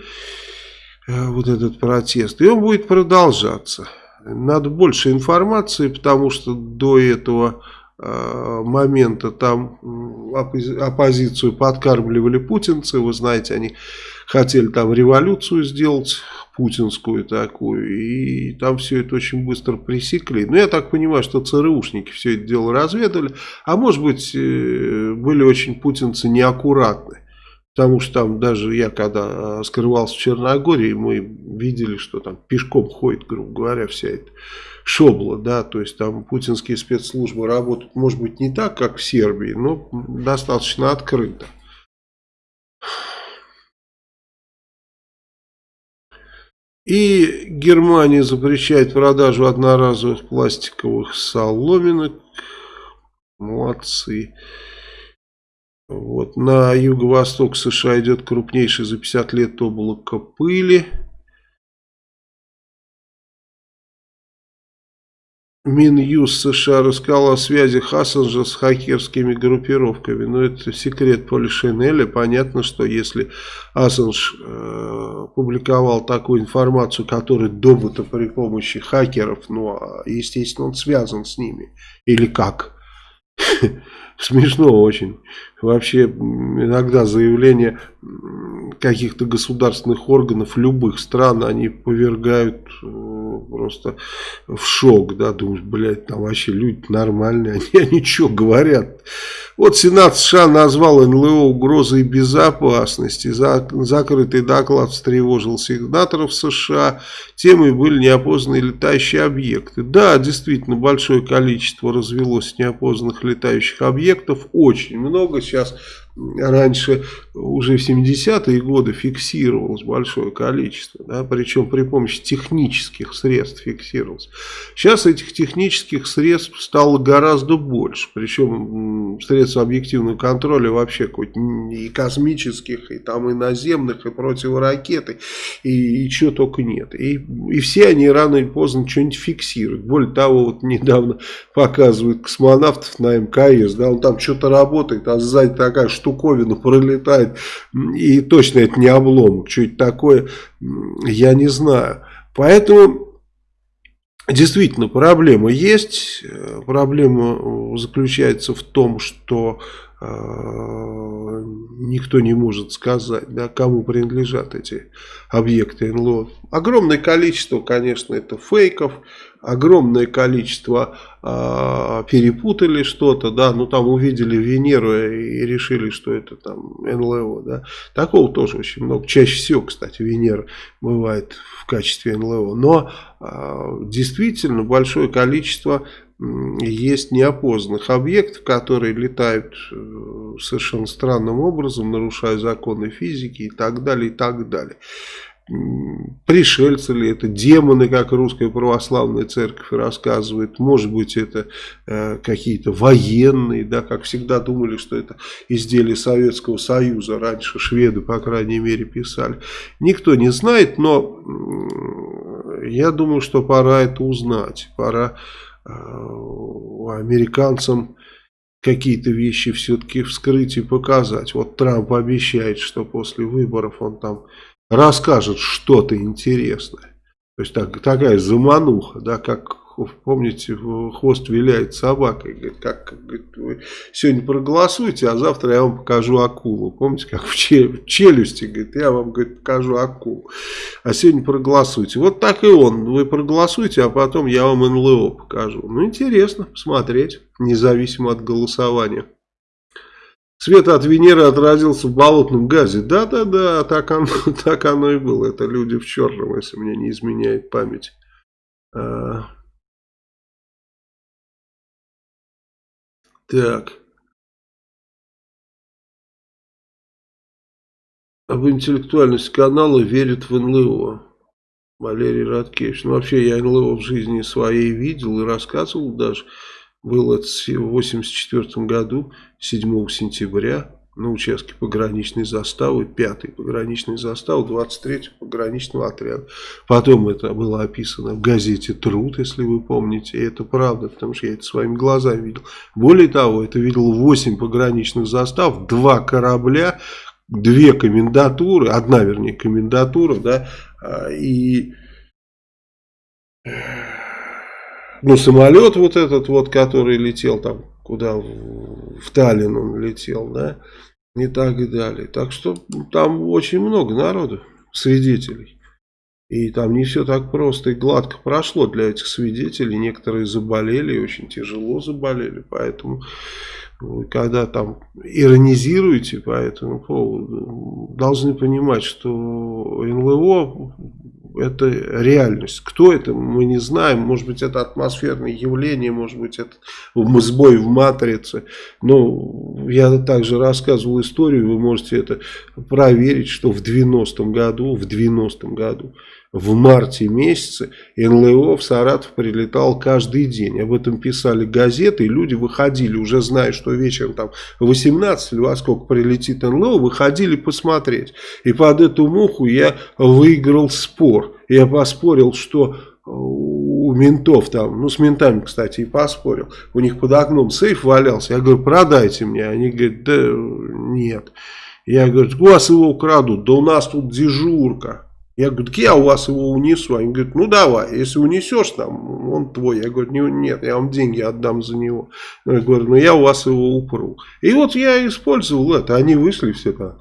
э, вот этот протест, и он будет продолжаться. надо больше информации, потому что до этого э, момента там оппозицию подкармливали путинцы, вы знаете, они хотели там революцию сделать, путинскую такую, и там все это очень быстро пресекли. Но я так понимаю, что ЦРУшники все это дело разведали, а может быть э, были очень путинцы неаккуратны. Потому что там даже я, когда э, скрывался в Черногории, мы видели, что там пешком ходит, грубо говоря, вся эта шобла, да, то есть там путинские спецслужбы работают, может быть, не так, как в Сербии, но достаточно открыто. И Германия запрещает продажу одноразовых пластиковых соломинок. Молодцы. Вот. На юго-восток США идет крупнейшее за 50 лет облако пыли. Минюс США рассказал о связи Ассанжа с хакерскими группировками. Но это секрет Полишинеля. Понятно, что если Ассанж э, публиковал такую информацию, которая добыта при помощи хакеров, ну, а, естественно, он связан с ними. Или как? Смешно очень. Вообще, иногда заявления каких-то государственных органов любых стран, они повергают э, просто в шок, да, думаешь, блядь, там вообще люди нормальные, они, они что говорят? Вот Сенат США назвал НЛО угрозой безопасности, закрытый доклад встревожил сенаторов США, темой были неопознанные летающие объекты. Да, действительно, большое количество развелось неопознанных летающих объектов, очень много, сейчас раньше уже в 70-е годы фиксировалось большое количество, да, причем при помощи технических средств фиксировалось. Сейчас этих технических средств стало гораздо больше, причем средств объективного контроля вообще и космических, и там и наземных, и противоракеты, и, и чего только нет. И, и все они рано или поздно что-нибудь фиксируют. Более того, вот недавно показывают космонавтов на МКС, да, он там что-то работает, а сзади такая штуковина пролетает, и точно это не облом, что это такое, я не знаю. Поэтому Действительно, проблема есть. Проблема заключается в том, что э, никто не может сказать, да, кому принадлежат эти объекты НЛО. Огромное количество, конечно, это фейков, огромное количество э, перепутали что-то, да, ну там увидели Венеру и решили, что это там НЛО, да. Такого тоже очень много. Чаще всего, кстати, Венера бывает в качестве НЛО. Но э, действительно большое количество есть неопознанных объектов, которые летают э, совершенно странным образом, нарушая законы физики и так далее, и так далее пришельцы ли это, демоны, как русская православная церковь рассказывает, может быть это э, какие-то военные, да, как всегда думали, что это изделия Советского Союза, раньше шведы, по крайней мере, писали. Никто не знает, но э, я думаю, что пора это узнать, пора э, американцам какие-то вещи все-таки вскрыть и показать. Вот Трамп обещает, что после выборов он там расскажет что-то интересное. То есть так, такая замануха, да, как помните, хвост виляет собакой. Говорит, как, говорит, вы сегодня проголосуйте, а завтра я вам покажу акулу. Помните, как в челюсти, говорит, я вам говорит, покажу акулу. А сегодня проголосуйте. Вот так и он. Вы проголосуйте, а потом я вам НЛО покажу. Ну, интересно посмотреть, независимо от голосования. Свет от Венеры отразился в болотном газе. Да-да-да, так оно, так оно и было. Это люди в черном, если мне не изменяет память. А... Так. Об интеллектуальности канала верит в НЛО. Валерий Радкевич. Ну, вообще, я НЛО в жизни своей видел и рассказывал даже. Было это в 1984 году, 7 сентября, на участке пограничной заставы, 5 пограничной заставы, 23 пограничного отряда. Потом это было описано в газете «Труд», если вы помните, и это правда, потому что я это своими глазами видел. Более того, это видел 8 пограничных застав, 2 корабля, две комендатуры, одна, вернее, комендатура, да, а, и Ну, самолет вот этот вот, который летел там, куда, в, в Таллин он летел, да, и так далее. Так что там очень много народу, свидетелей. И там не все так просто и гладко прошло для этих свидетелей. Некоторые заболели, очень тяжело заболели. Поэтому, когда там иронизируете по этому поводу, должны понимать, что НЛО это реальность. Кто это, мы не знаем. Может быть, это атмосферное явление, может быть, это сбой в матрице. Но я также рассказывал историю, вы можете это проверить, что в 90-м году, в 90-м году, в марте месяце НЛО в Саратов прилетал каждый день. Об этом писали газеты, и люди выходили, уже зная, что вечером там 18 или во сколько прилетит НЛО, выходили посмотреть. И под эту муху я выиграл спор. Я поспорил, что у ментов там, ну с ментами, кстати, и поспорил, у них под окном сейф валялся, я говорю, продайте мне, они говорят, да нет. Я говорю, у вас его украдут, да у нас тут дежурка. Я говорю, так я у вас его унесу. Они говорят, ну давай, если унесешь там, он твой. Я говорю, нет, я вам деньги отдам за него. Я говорю, ну я у вас его упру. И вот я использовал это. Они вышли все там,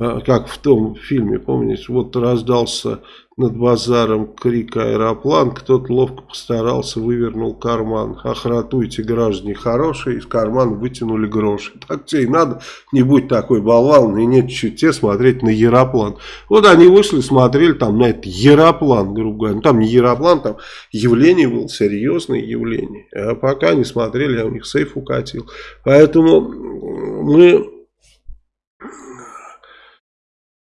как в том фильме, помните, вот раздался над базаром крик аэроплан, кто-то ловко постарался, вывернул карман. Охратуйте, граждане хорошие, из кармана вытянули гроши. Так тебе и надо, не будь такой болван, и нет те смотреть на Яроплан. Вот они вышли, смотрели там на этот Яроплан, грубо говоря. Ну, там не Яроплан, там явление было, серьезное явление. А пока не смотрели, я у них сейф укатил. Поэтому мы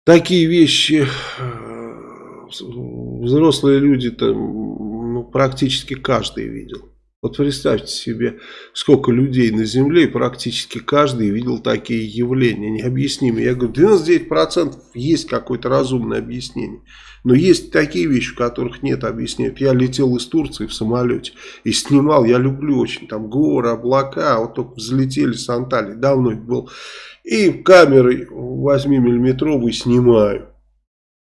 такие вещи взрослые люди там ну, практически каждый видел. Вот представьте себе, сколько людей на Земле, и практически каждый видел такие явления необъяснимые. Я говорю, 99% есть какое-то разумное объяснение. Но есть такие вещи, в которых нет объяснения. Я летел из Турции в самолете и снимал, я люблю очень, там горы, облака, вот только взлетели с Анталии, давно это был. И камерой 8-миллиметровой снимаю.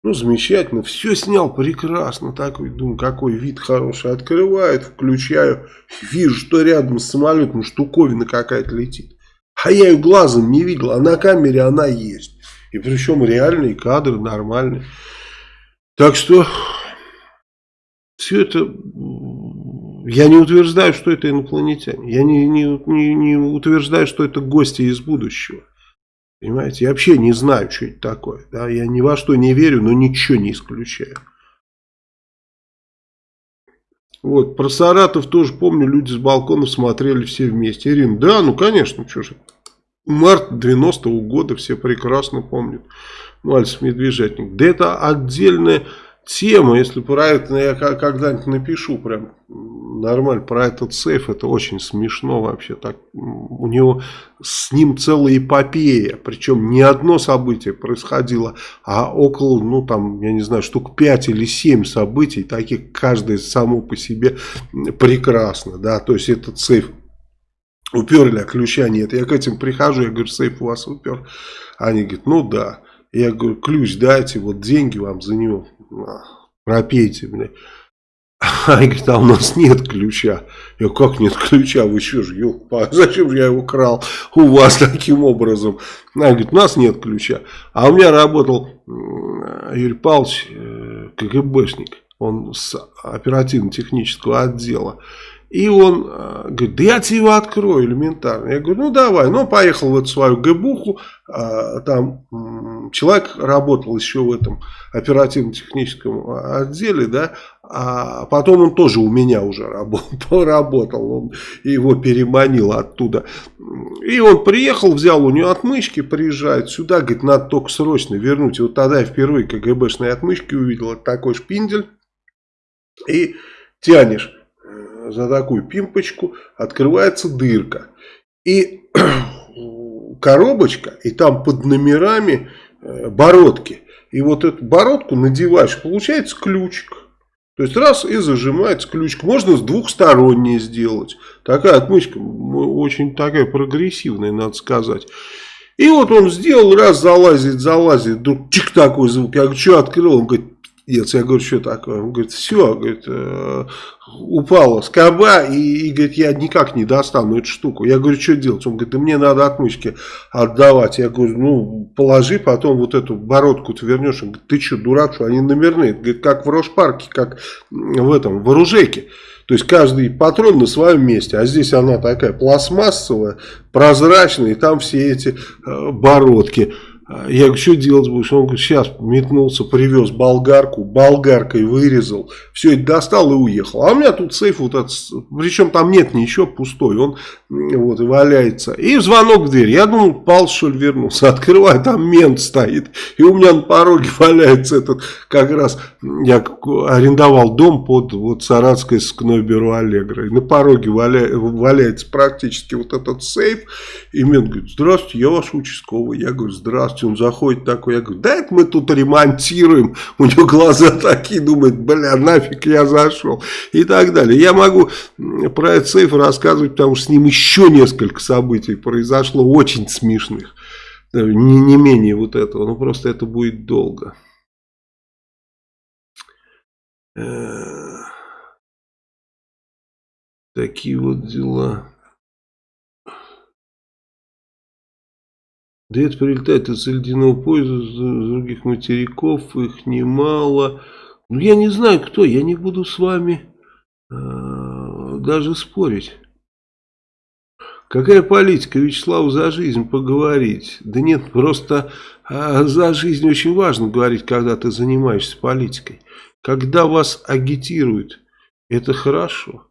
Ну, замечательно, все снял прекрасно, такой, думаю, какой вид хороший. Открывает, включаю, вижу, что рядом с самолетом штуковина какая-то летит. А я ее глазом не видел, а на камере она есть. И причем реальные кадры, нормальные. Так что, все это, я не утверждаю, что это инопланетяне. Я не, не, не, не утверждаю, что это гости из будущего. Понимаете, я вообще не знаю, что это такое. Да? Я ни во что не верю, но ничего не исключаю. Вот, про Саратов тоже помню, люди с балконов смотрели все вместе. Ирина, да, ну конечно, что же. Март 90-го года все прекрасно помнят. Мальцев Медвежатник. Да это отдельная тема, если про это я когда-нибудь напишу прям нормально про этот сейф, это очень смешно вообще. Так, у него с ним целая эпопея, причем не одно событие происходило, а около, ну там, я не знаю, штук 5 или 7 событий, таких каждое само по себе прекрасно, да, то есть этот сейф уперли, а ключа нет. Я к этим прихожу, я говорю, сейф у вас упер. Они говорят, ну да. Я говорю, ключ дайте, вот деньги вам за него пропейте, блядь. Они говорят, а у нас нет ключа. Я говорю, как нет ключа? Вы что же, ёлка, зачем же я его крал у вас таким образом? Они говорят, у нас нет ключа. А у меня работал Юрий Павлович, э, КГБшник, он с оперативно-технического отдела. И он э, говорит, да я тебе его открою элементарно. Я говорю, ну давай. Ну, поехал в свою гэбуху. Э, там э, человек работал еще в этом оперативно-техническом отделе, да. А потом он тоже у меня уже работал. Он его переманил оттуда. И он приехал, взял у него отмычки, приезжает сюда. Говорит, надо только срочно вернуть. И вот тогда я впервые КГБшные отмычки увидел. Это такой шпиндель. И тянешь за такую пимпочку открывается дырка. И коробочка, и там под номерами э, бородки. И вот эту бородку надеваешь, получается ключик. То есть раз и зажимается ключик. Можно с двухсторонней сделать. Такая отмычка очень такая прогрессивная, надо сказать. И вот он сделал, раз залазит, залазит, вдруг чик такой звук. Я говорю, что открыл? Он говорит, делать. Я говорю, что такое? Он говорит, все, говорит, э, упала скоба, и, и говорит, я никак не достану эту штуку. Я говорю, что делать? Он говорит, да мне надо отмычки отдавать. Я говорю, ну, положи, потом вот эту бородку ты вернешь. Он говорит, ты что, дурак, что они номерные? Говорит, как в Рошпарке, как в этом, в оружейке. То есть каждый патрон на своем месте, а здесь она такая пластмассовая, прозрачная, и там все эти э, бородки. Я говорю, что делать будешь? Он говорит, сейчас метнулся, привез болгарку, болгаркой вырезал, все это достал и уехал. А у меня тут сейф вот этот, причем там нет ничего, пустой, он вот валяется. И звонок в дверь. Я думал, Пал что ли вернулся. Открываю, там мент стоит. И у меня на пороге валяется этот, как раз, я арендовал дом под вот Саратское сыскное бюро Аллегра. И на пороге валя, валяется практически вот этот сейф. И мент говорит, здравствуйте, я ваш участковый. Я говорю, здравствуйте здравствуйте, он заходит такой, я говорю, да это мы тут ремонтируем, у него глаза такие, думает, бля, нафиг я зашел, и так далее. Я могу про этот сейф рассказывать, потому что с ним еще несколько событий произошло, очень смешных, не, не менее вот этого, но просто это будет долго. Э, такие вот дела. Да это прилетает из ледяного поезда, с других материков, их немало. Ну, я не знаю, кто, я не буду с вами э, даже спорить. Какая политика, Вячеслав, за жизнь поговорить? Да нет, просто э, за жизнь очень важно говорить, когда ты занимаешься политикой. Когда вас агитируют, это хорошо.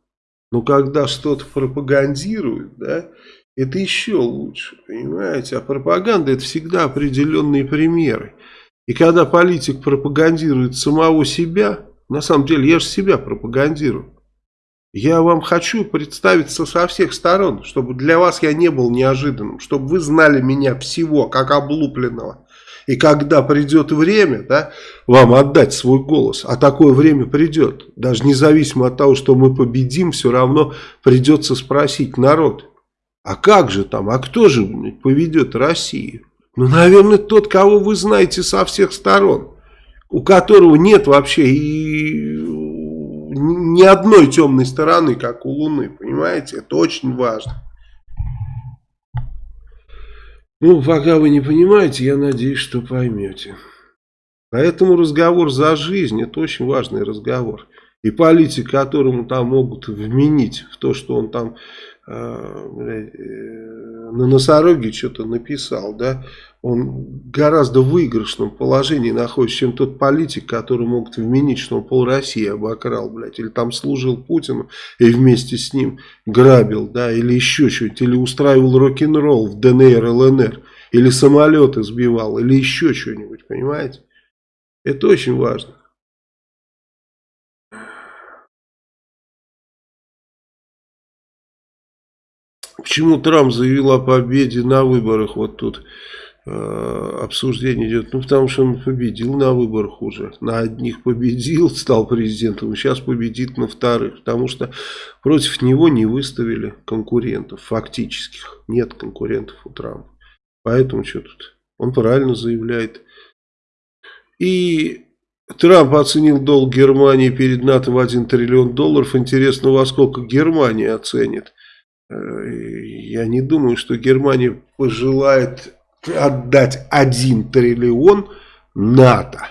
Но когда что-то пропагандируют, да, это еще лучше, понимаете? А пропаганда это всегда определенные примеры. И когда политик пропагандирует самого себя, на самом деле я же себя пропагандирую. Я вам хочу представиться со всех сторон, чтобы для вас я не был неожиданным, чтобы вы знали меня всего, как облупленного. И когда придет время, да, вам отдать свой голос, а такое время придет, даже независимо от того, что мы победим, все равно придется спросить народ, а как же там, а кто же поведет Россию? Ну, наверное, тот, кого вы знаете со всех сторон, у которого нет вообще и ни одной темной стороны, как у Луны, понимаете? Это очень важно. Ну, пока вы не понимаете, я надеюсь, что поймете. Поэтому разговор за жизнь, это очень важный разговор. И политик, которому там могут вменить в то, что он там на носороге что-то написал, да, он гораздо в выигрышном положении находится, чем тот политик, который могут вменить, что он пол России обокрал, блядь, или там служил Путину и вместе с ним грабил, да, или еще что-нибудь, или устраивал рок-н-ролл в ДНР, ЛНР, или самолеты сбивал, или еще что-нибудь, понимаете? Это очень важно. Почему Трамп заявил о победе на выборах? Вот тут э, обсуждение идет. Ну, потому что он победил на выборах уже. На одних победил, стал президентом, сейчас победит на вторых. Потому что против него не выставили конкурентов фактических. Нет конкурентов у Трампа. Поэтому что тут? Он правильно заявляет. И Трамп оценил долг Германии перед НАТО в 1 триллион долларов. Интересно, во сколько Германия оценит. Э, я не думаю, что Германия пожелает отдать 1 триллион НАТО.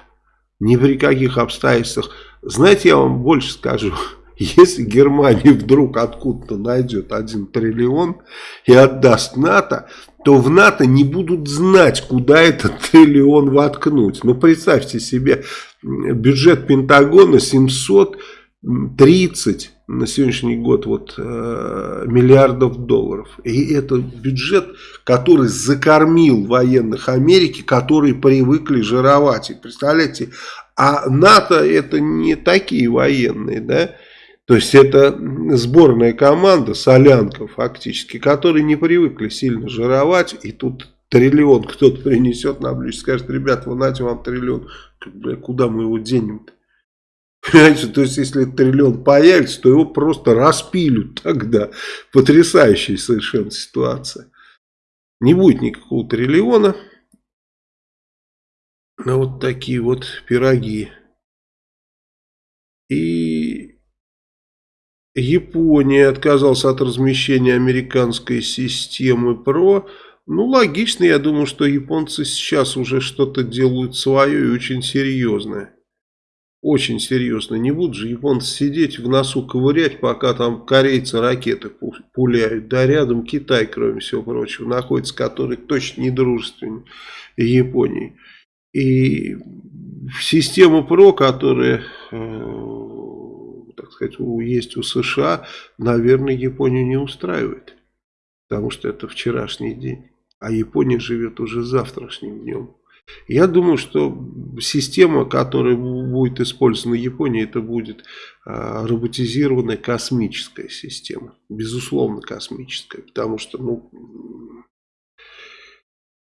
Ни при каких обстоятельствах. Знаете, я вам больше скажу. Если Германия вдруг откуда-то найдет 1 триллион и отдаст НАТО, то в НАТО не будут знать, куда этот триллион воткнуть. Ну, представьте себе, бюджет Пентагона 730 на сегодняшний год вот, э, миллиардов долларов. И это бюджет, который закормил военных Америки, которые привыкли жировать. И представляете, а НАТО это не такие военные, да? То есть это сборная команда, солянка фактически, которые не привыкли сильно жировать. И тут триллион кто-то принесет на блюдце, скажет, ребята, вы знаете, вам триллион, куда мы его денем-то? Понимаете, то есть, если триллион появится, то его просто распилют тогда. Потрясающая совершенно ситуация. Не будет никакого триллиона. Но вот такие вот пироги. И Япония отказалась от размещения американской системы ПРО. Ну, логично, я думаю, что японцы сейчас уже что-то делают свое и очень серьезное. Очень серьезно. Не будут же японцы сидеть в носу ковырять, пока там корейцы ракеты пуляют. Да рядом Китай, кроме всего прочего, находится, который точно не дружественный Японии. И система ПРО, которая, э, так сказать, есть у США, наверное, Японию не устраивает. Потому что это вчерашний день. А Япония живет уже завтрашним днем. Я думаю, что система, которая будет использована в Японии, это будет а, роботизированная космическая система. Безусловно, космическая. Потому что, ну,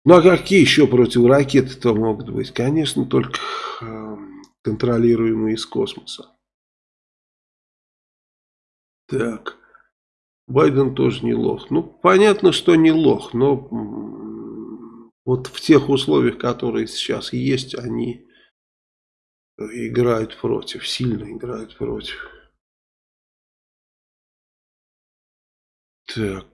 ну а какие еще противоракеты-то могут быть? Конечно, только э, контролируемые из космоса. Так. Байден тоже не лох. Ну, понятно, что не лох, но вот в тех условиях, которые сейчас есть, они играют против, сильно играют против. Так.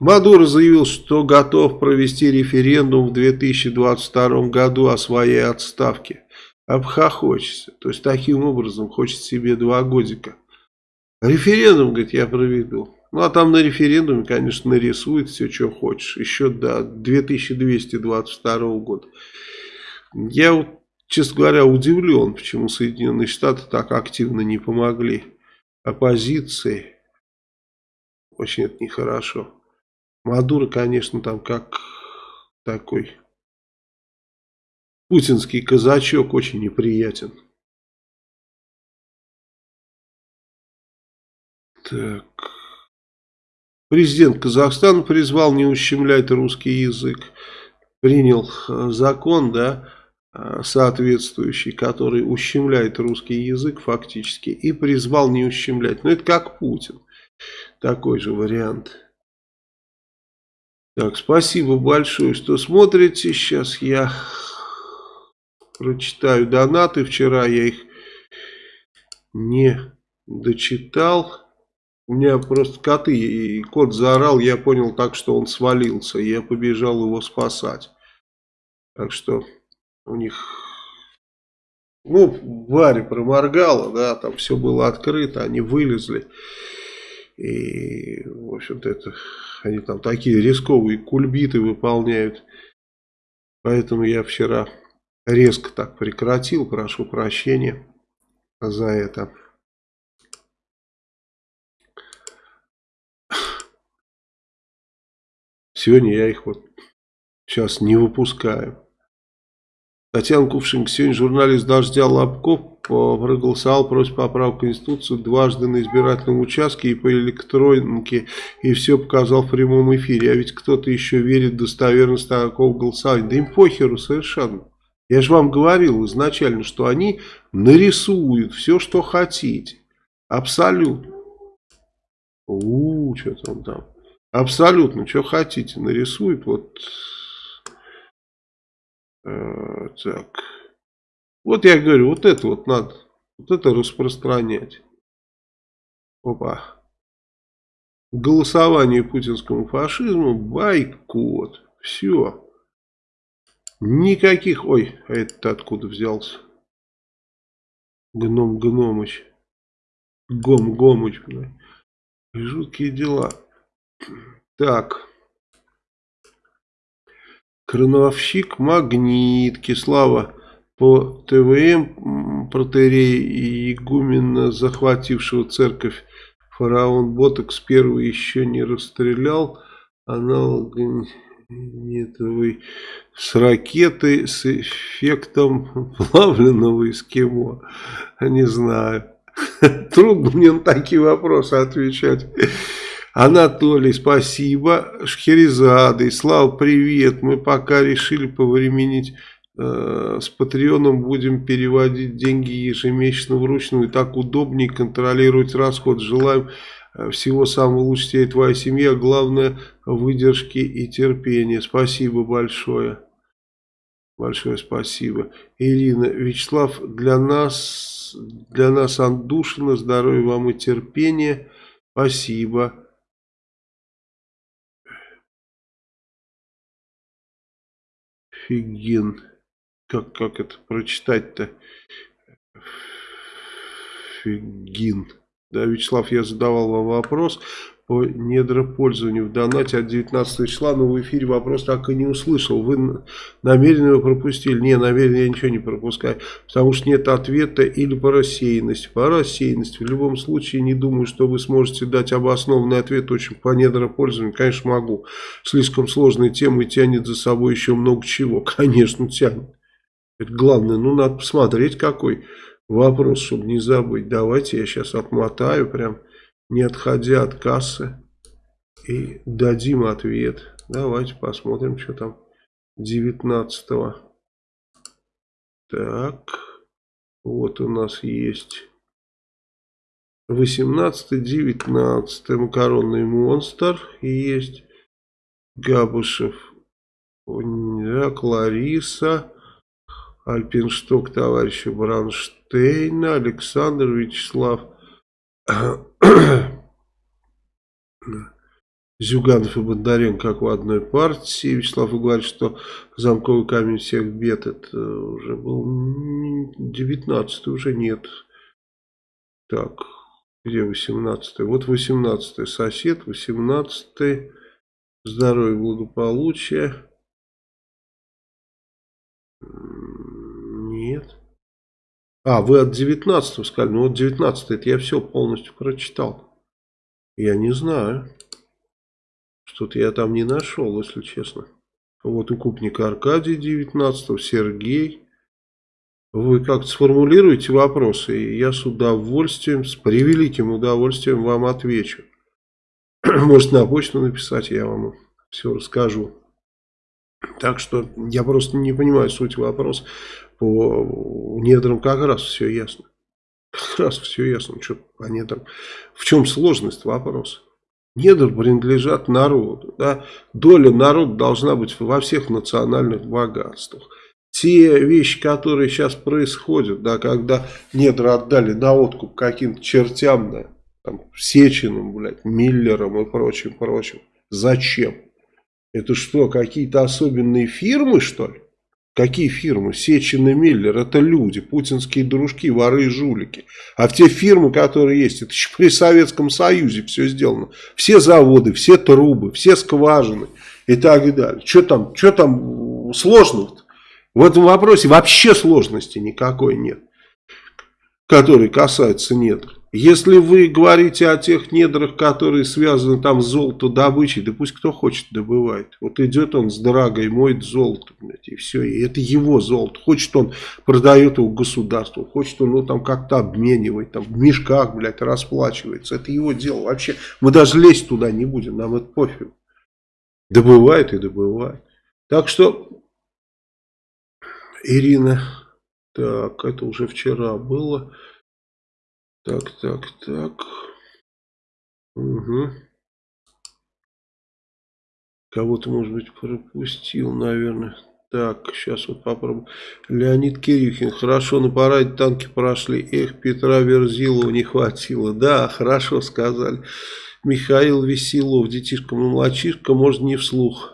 Мадуро заявил, что готов провести референдум в 2022 году о своей отставке. Обхохочется. То есть таким образом хочет себе два годика. Референдум, говорит, я проведу. Ну, а там на референдуме, конечно, нарисует все, что хочешь. Еще до 2222 года. Я, вот, честно говоря, удивлен, почему Соединенные Штаты так активно не помогли оппозиции. Очень это нехорошо. Мадуро, конечно, там как такой путинский казачок очень неприятен. Так... Президент Казахстана призвал не ущемлять русский язык. Принял э, закон, да, э, соответствующий, который ущемляет русский язык фактически. И призвал не ущемлять. Но это как Путин. Такой же вариант. Так, спасибо большое, что смотрите. Сейчас я прочитаю донаты. Вчера я их не дочитал. У меня просто коты, и кот заорал, я понял так, что он свалился, я побежал его спасать. Так что у них, ну, Варя проморгала, да, там все было открыто, они вылезли. И, в общем-то, это, они там такие рисковые кульбиты выполняют. Поэтому я вчера резко так прекратил, прошу прощения за это. Сегодня я их вот сейчас не выпускаю. Татьяна Кувшинг. Сегодня журналист «Дождя» Лобков проголосовал против поправок в Конституцию дважды на избирательном участке и по электронке, и все показал в прямом эфире. А ведь кто-то еще верит в достоверность такого голосования. Да им похеру совершенно. Я же вам говорил изначально, что они нарисуют все, что хотите. Абсолютно. У, что там там. Абсолютно, что хотите, нарисует. Вот э, так. Вот я говорю, вот это вот надо, вот это распространять. Опа. Голосование путинскому фашизму, бойкот. Все. Никаких... Ой, а это откуда взялся? Гном Гномыч. Гом Гомыч. Жуткие дела. Так. Крановщик Магнит. Кислава по ТВМ протерей и игумена, захватившего церковь фараон Ботокс первый еще не расстрелял. Аналог нетовый с ракетой с эффектом плавленного эскимо. Не знаю. Трудно мне на такие вопросы отвечать. Анатолий, спасибо. Шхерезады, Слава, привет. Мы пока решили повременить э, с Патреоном. Будем переводить деньги ежемесячно вручную. Так удобнее контролировать расход. Желаем э, всего самого лучшего тебе и твоей семье. А главное, выдержки и терпения. Спасибо большое. Большое спасибо. Ирина, Вячеслав, для нас, для нас Андушина, здоровья вам и терпения. Спасибо. Фигин. Как, как это прочитать-то? Фигин. Да, Вячеслав, я задавал вам вопрос по недропользованию в донате от 19 числа, но в эфире вопрос так и не услышал. Вы намеренно его пропустили? Не, намеренно я ничего не пропускаю, потому что нет ответа или по рассеянности. По рассеянности. В любом случае, не думаю, что вы сможете дать обоснованный ответ очень по недропользованию. Конечно, могу. Слишком сложная тема и тянет за собой еще много чего. Конечно, тянет. Это главное. Ну, надо посмотреть, какой вопрос, чтобы не забыть. Давайте я сейчас отмотаю прям не отходя от кассы, и дадим ответ. Давайте посмотрим, что там 19 -го. Так, вот у нас есть 18-19 макаронный монстр. Есть Габушев, так, Лариса, Альпиншток товарища Бранштейна, Александр Вячеслав Зюганов и Бондаренко как в одной партии. Вячеслав говорит, что замковый камень всех бед это уже был 19 уже нет. Так, где 18 -й? Вот 18 -й. сосед, 18 -й. здоровье, благополучие. А, вы от 19 сказали. Ну вот 19 это я все полностью прочитал. Я не знаю. Что-то я там не нашел, если честно. Вот укупник Аркадий 19 Сергей. Вы как-то сформулируете вопросы, и я с удовольствием, с превеликим удовольствием вам отвечу. Может на почту написать, я вам все расскажу. Так что я просто не понимаю суть вопроса по недрам как раз все ясно. Как раз все ясно, что по недрам. В чем сложность вопроса? Недр принадлежат народу. Да? Доля народа должна быть во всех национальных богатствах. Те вещи, которые сейчас происходят, да, когда недра отдали на откуп каким-то чертям, да, там, Сечиным, блядь, Миллером и прочим, прочим. Зачем? Это что, какие-то особенные фирмы, что ли? Какие фирмы? Сечин и Миллер, это люди, путинские дружки, воры и жулики. А те фирмы, которые есть, это еще при Советском Союзе все сделано. Все заводы, все трубы, все скважины и так далее. Что там, что там сложного-то? В этом вопросе вообще сложности никакой нет, который касается недр. Если вы говорите о тех недрах, которые связаны там с золотодобычей, да пусть кто хочет добывает. Вот идет он с драгой, моет золото, блядь, и все. И это его золото. Хочет он, продает его государству. Хочет он, ну, там как-то обменивает, там в мешках, блядь, расплачивается. Это его дело. Вообще, мы даже лезть туда не будем, нам это пофиг. Добывает и добывает. Так что, Ирина, так, это уже вчера было. Так, так, так. Угу. Кого-то, может быть, пропустил, наверное. Так, сейчас вот попробуем. Леонид Кирюхин. Хорошо, на параде танки прошли. Эх, Петра Верзилова не хватило. Да, хорошо сказали. Михаил Веселов. Детишка, мальчишка, может, не вслух.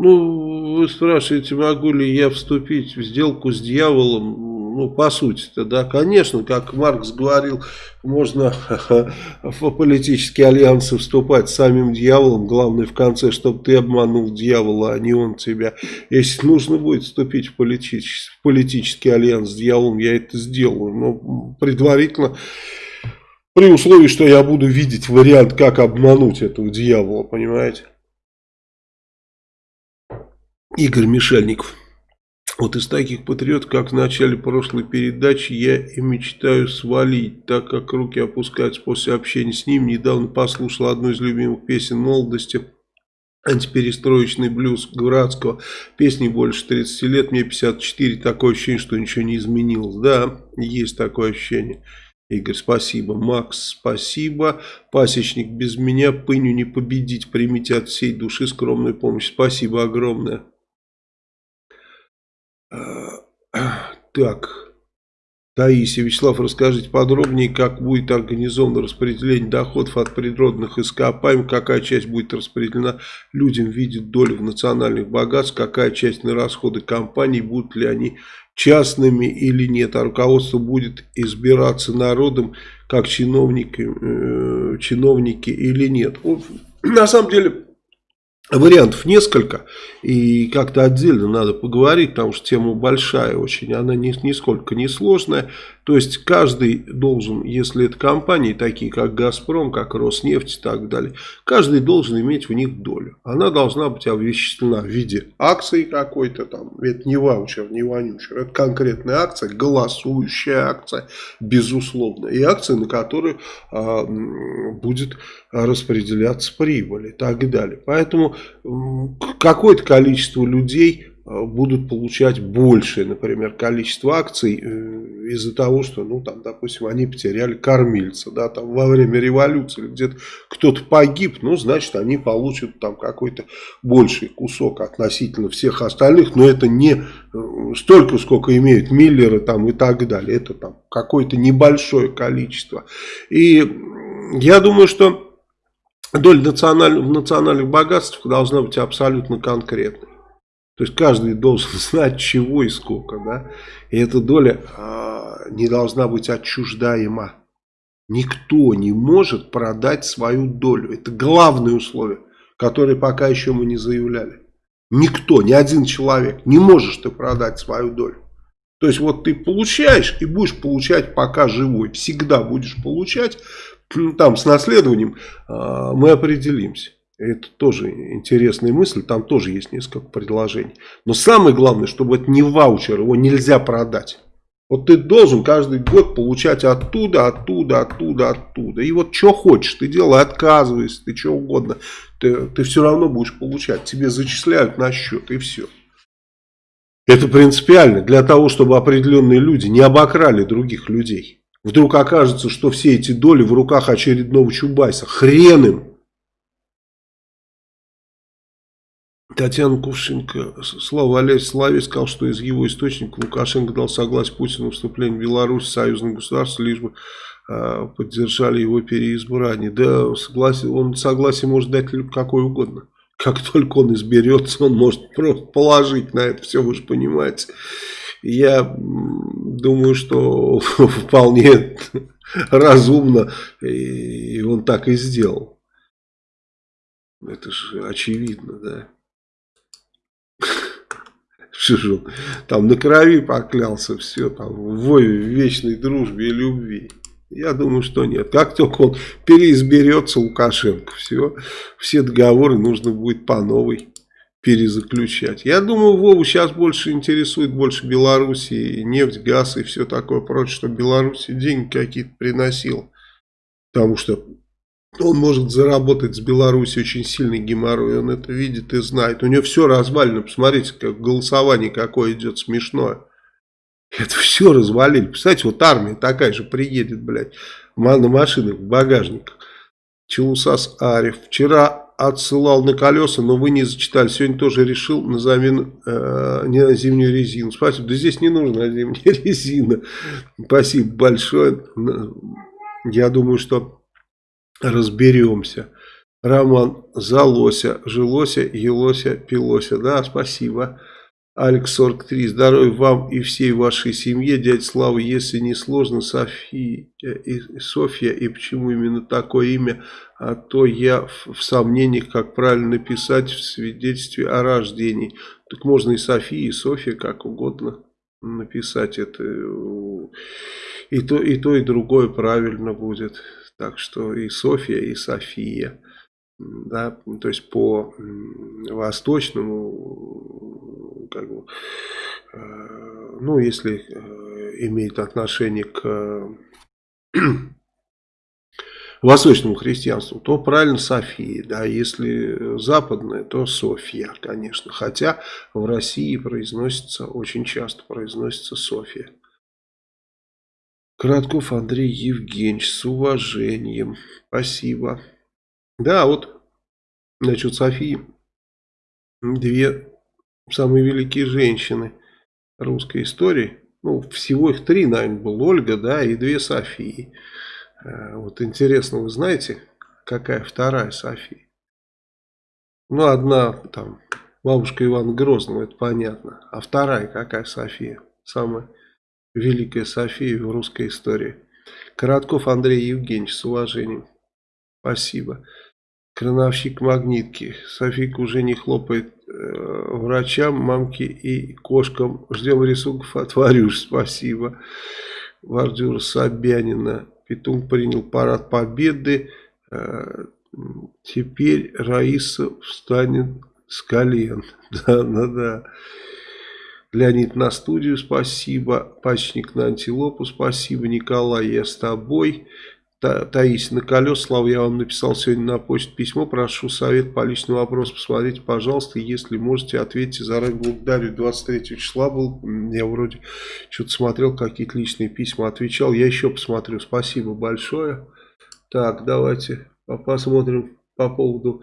Ну, вы спрашиваете, могу ли я вступить в сделку с дьяволом? Ну, по сути-то, да, конечно, как Маркс говорил, можно в политические альянсы вступать с самим дьяволом. Главное в конце, чтобы ты обманул дьявола, а не он тебя. Если нужно будет вступить в политический, в политический альянс с дьяволом, я это сделаю. Но предварительно, при условии, что я буду видеть вариант, как обмануть этого дьявола, понимаете? Игорь Мишельников. Вот из таких патриотов, как в начале прошлой передачи, я и мечтаю свалить, так как руки опускаются после общения с ним. Недавно послушал одну из любимых песен молодости антиперестроечный блюз Градского. Песни больше 30 лет, мне 54, такое ощущение, что ничего не изменилось. Да, есть такое ощущение. Игорь, спасибо. Макс, спасибо. Пасечник, без меня пыню не победить. Примите от всей души скромную помощь. Спасибо огромное. А, так. Таисия, Вячеслав, расскажите подробнее, как будет организовано распределение доходов от природных ископаемых, какая часть будет распределена людям в виде доли в национальных богатств, какая часть на расходы компаний, будут ли они частными или нет, а руководство будет избираться народом как чиновники, э, чиновники или нет. На самом деле Вариантов несколько, и как-то отдельно надо поговорить, потому что тема большая очень, она ни, нисколько не сложная. То есть каждый должен, если это компании, такие как «Газпром», как «Роснефть» и так далее, каждый должен иметь в них долю. Она должна быть обвещена в виде акции какой-то там, это не ваучер, не вонючер, это конкретная акция, голосующая акция, безусловно, и акция, на которую а, будет распределяться прибыль и так далее. Поэтому какое-то количество людей будут получать большее, например, количество акций э, из-за того, что, ну, там, допустим, они потеряли кормильца, да, там, во время революции где-то кто-то погиб, ну, значит, они получат там какой-то больший кусок относительно всех остальных, но это не э, столько, сколько имеют Миллеры там и так далее, это там какое-то небольшое количество. И я думаю, что доля националь... в национальных богатствах должна быть абсолютно конкретной. То есть каждый должен знать чего и сколько. Да? И эта доля э, не должна быть отчуждаема. Никто не может продать свою долю. Это главное условие, которое пока еще мы не заявляли. Никто, ни один человек не можешь ты продать свою долю. То есть вот ты получаешь и будешь получать пока живой. Всегда будешь получать, там с наследованием а, мы определимся. Это тоже интересная мысль, там тоже есть несколько предложений. Но самое главное, чтобы это не ваучер, его нельзя продать. Вот ты должен каждый год получать оттуда, оттуда, оттуда, оттуда. И вот что хочешь, ты делай, отказывайся, ты что угодно. Ты, ты все равно будешь получать. Тебе зачисляют на счет и все. Это принципиально для того, чтобы определенные люди не обокрали других людей. Вдруг окажется, что все эти доли в руках очередного Чубайса. Хрен им! Татьяна Кувшинка, Слава Олег Славе сказал, что из его источника Лукашенко дал согласие Путину на вступление в Беларусь в союзное государство, лишь бы э, поддержали его переизбрание. Да, согласие, он согласие может дать какой угодно. Как только он изберется, он может просто положить на это все, вы же понимаете. Я думаю, что вполне разумно, и он так и сделал. Это же очевидно, да. Он там на крови поклялся, все там, в вечной дружбе и любви. Я думаю, что нет. Как только он переизберется, Лукашенко, все, все договоры нужно будет по новой перезаключать. Я думаю, Вову сейчас больше интересует больше Беларуси, нефть, газ и все такое прочее, что Беларуси деньги какие-то приносил. Потому что он может заработать с Беларуси очень сильный геморрой, он это видит и знает. У него все развалено, посмотрите, как голосование какое идет смешное. Это все развалили. Представляете, вот армия такая же приедет, блядь, на машинах, в багажниках. Челусас Ариф. Вчера отсылал на колеса, но вы не зачитали. Сегодня тоже решил на замену э, не на зимнюю резину. Спасибо. Да здесь не нужна зимняя резина. Спасибо большое. Я думаю, что разберемся. Роман Залося, Жилося, Елося, Пилося. Да, спасибо. Алекс 43. Здоровья вам и всей вашей семье. Дядя Слава, если не сложно, София и Софья, и почему именно такое имя, а то я в, сомнениях, как правильно написать в свидетельстве о рождении. Так можно и София, и Софья, как угодно написать это. И то, и то, и другое правильно будет. Так что и Софья, и София. Да, то есть по восточному, как бы, э, ну, если э, имеет отношение к восточному христианству, то правильно София, да, если западное, то Софья, конечно, хотя в России произносится, очень часто произносится Софья. Коротков Андрей Евгеньевич, с уважением, спасибо. Да, вот, значит, Софии, две самые великие женщины русской истории, ну, всего их три, наверное, был Ольга, да, и две Софии. Э, вот интересно, вы знаете, какая вторая София? Ну, одна там, бабушка Ивана Грозного, это понятно. А вторая какая София? Самая великая София в русской истории. Коротков Андрей Евгеньевич, с уважением. Спасибо. Крановщик магнитки. Софийка уже не хлопает э, врачам, мамке и кошкам. Ждем рисунков от Варюш. Спасибо. Вардюра Собянина. Петун принял парад победы. Э, теперь Раиса встанет с колен. Да, да, да. Леонид на студию, спасибо. Пачник на антилопу, спасибо. Николай, я с тобой. Та, Таисия на колес, Слава, я вам написал сегодня на почту письмо, прошу совет по личному вопросу, посмотрите, пожалуйста, если можете, ответьте, заранее благодарю, 23 числа был, я вроде что-то смотрел, какие-то личные письма отвечал, я еще посмотрю, спасибо большое. Так, давайте посмотрим по поводу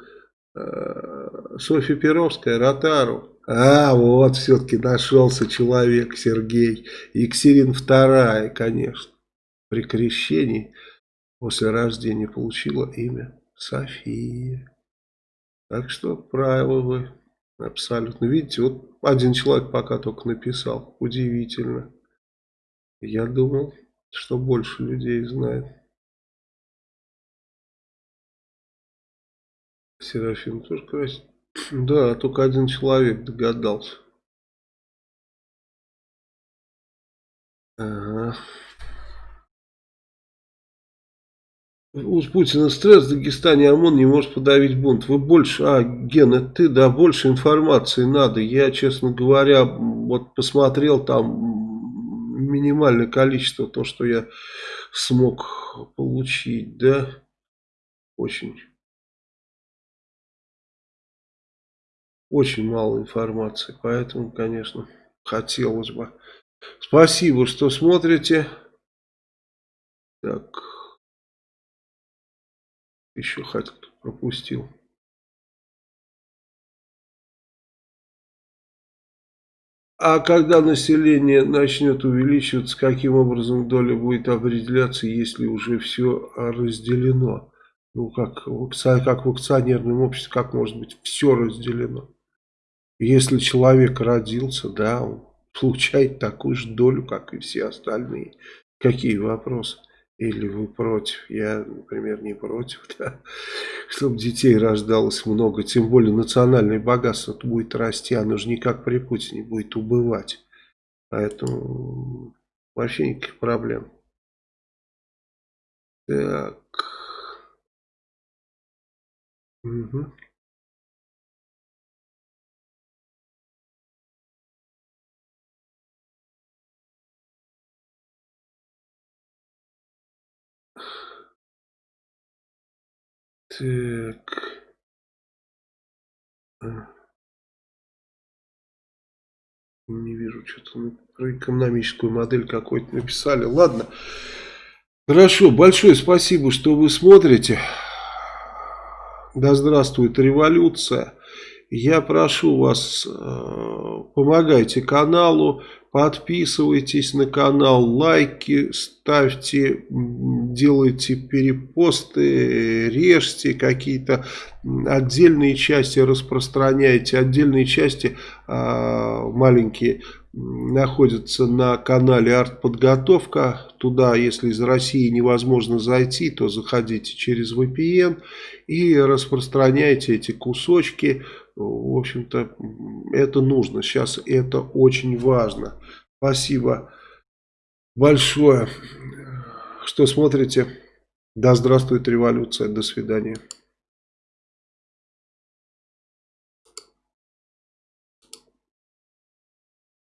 э, Софьи Перовская, Ротару. А, вот все-таки нашелся человек, Сергей. Екатерина вторая, конечно, при крещении после рождения получила имя София. Так что правило вы абсолютно. Видите, вот один человек пока только написал. Удивительно. Я думал, что больше людей знает. Серафим тоже красит. Да, только один человек догадался. Ага. У Путина стресс в Дагестане, ОМОН не может подавить бунт. Вы больше, а, Ген, это ты, да, больше информации надо. Я, честно говоря, вот посмотрел там минимальное количество, то, что я смог получить, да, очень, очень мало информации, поэтому, конечно, хотелось бы. Спасибо, что смотрите. Так еще хоть пропустил. А когда население начнет увеличиваться, каким образом доля будет определяться, если уже все разделено? Ну, как, как в акционерном обществе, как может быть все разделено? Если человек родился, да, он получает такую же долю, как и все остальные. Какие вопросы? Или вы против? Я, например, не против, да? Чтобы детей рождалось много. Тем более национальное богатство будет расти. Оно же никак при Путине будет убывать. Поэтому вообще никаких проблем. Так. Угу. Так. А. Не вижу, что-то про экономическую модель какой-то написали. Ладно. Хорошо, большое спасибо, что вы смотрите. Да здравствует революция. Я прошу вас, э, помогайте каналу, Подписывайтесь на канал, лайки ставьте, делайте перепосты, режьте какие-то отдельные части, распространяйте. Отдельные части а, маленькие находятся на канале Артподготовка. Туда, если из России невозможно зайти, то заходите через VPN и распространяйте эти кусочки в общем-то, это нужно. Сейчас это очень важно. Спасибо большое, что смотрите. Да здравствует революция. До свидания.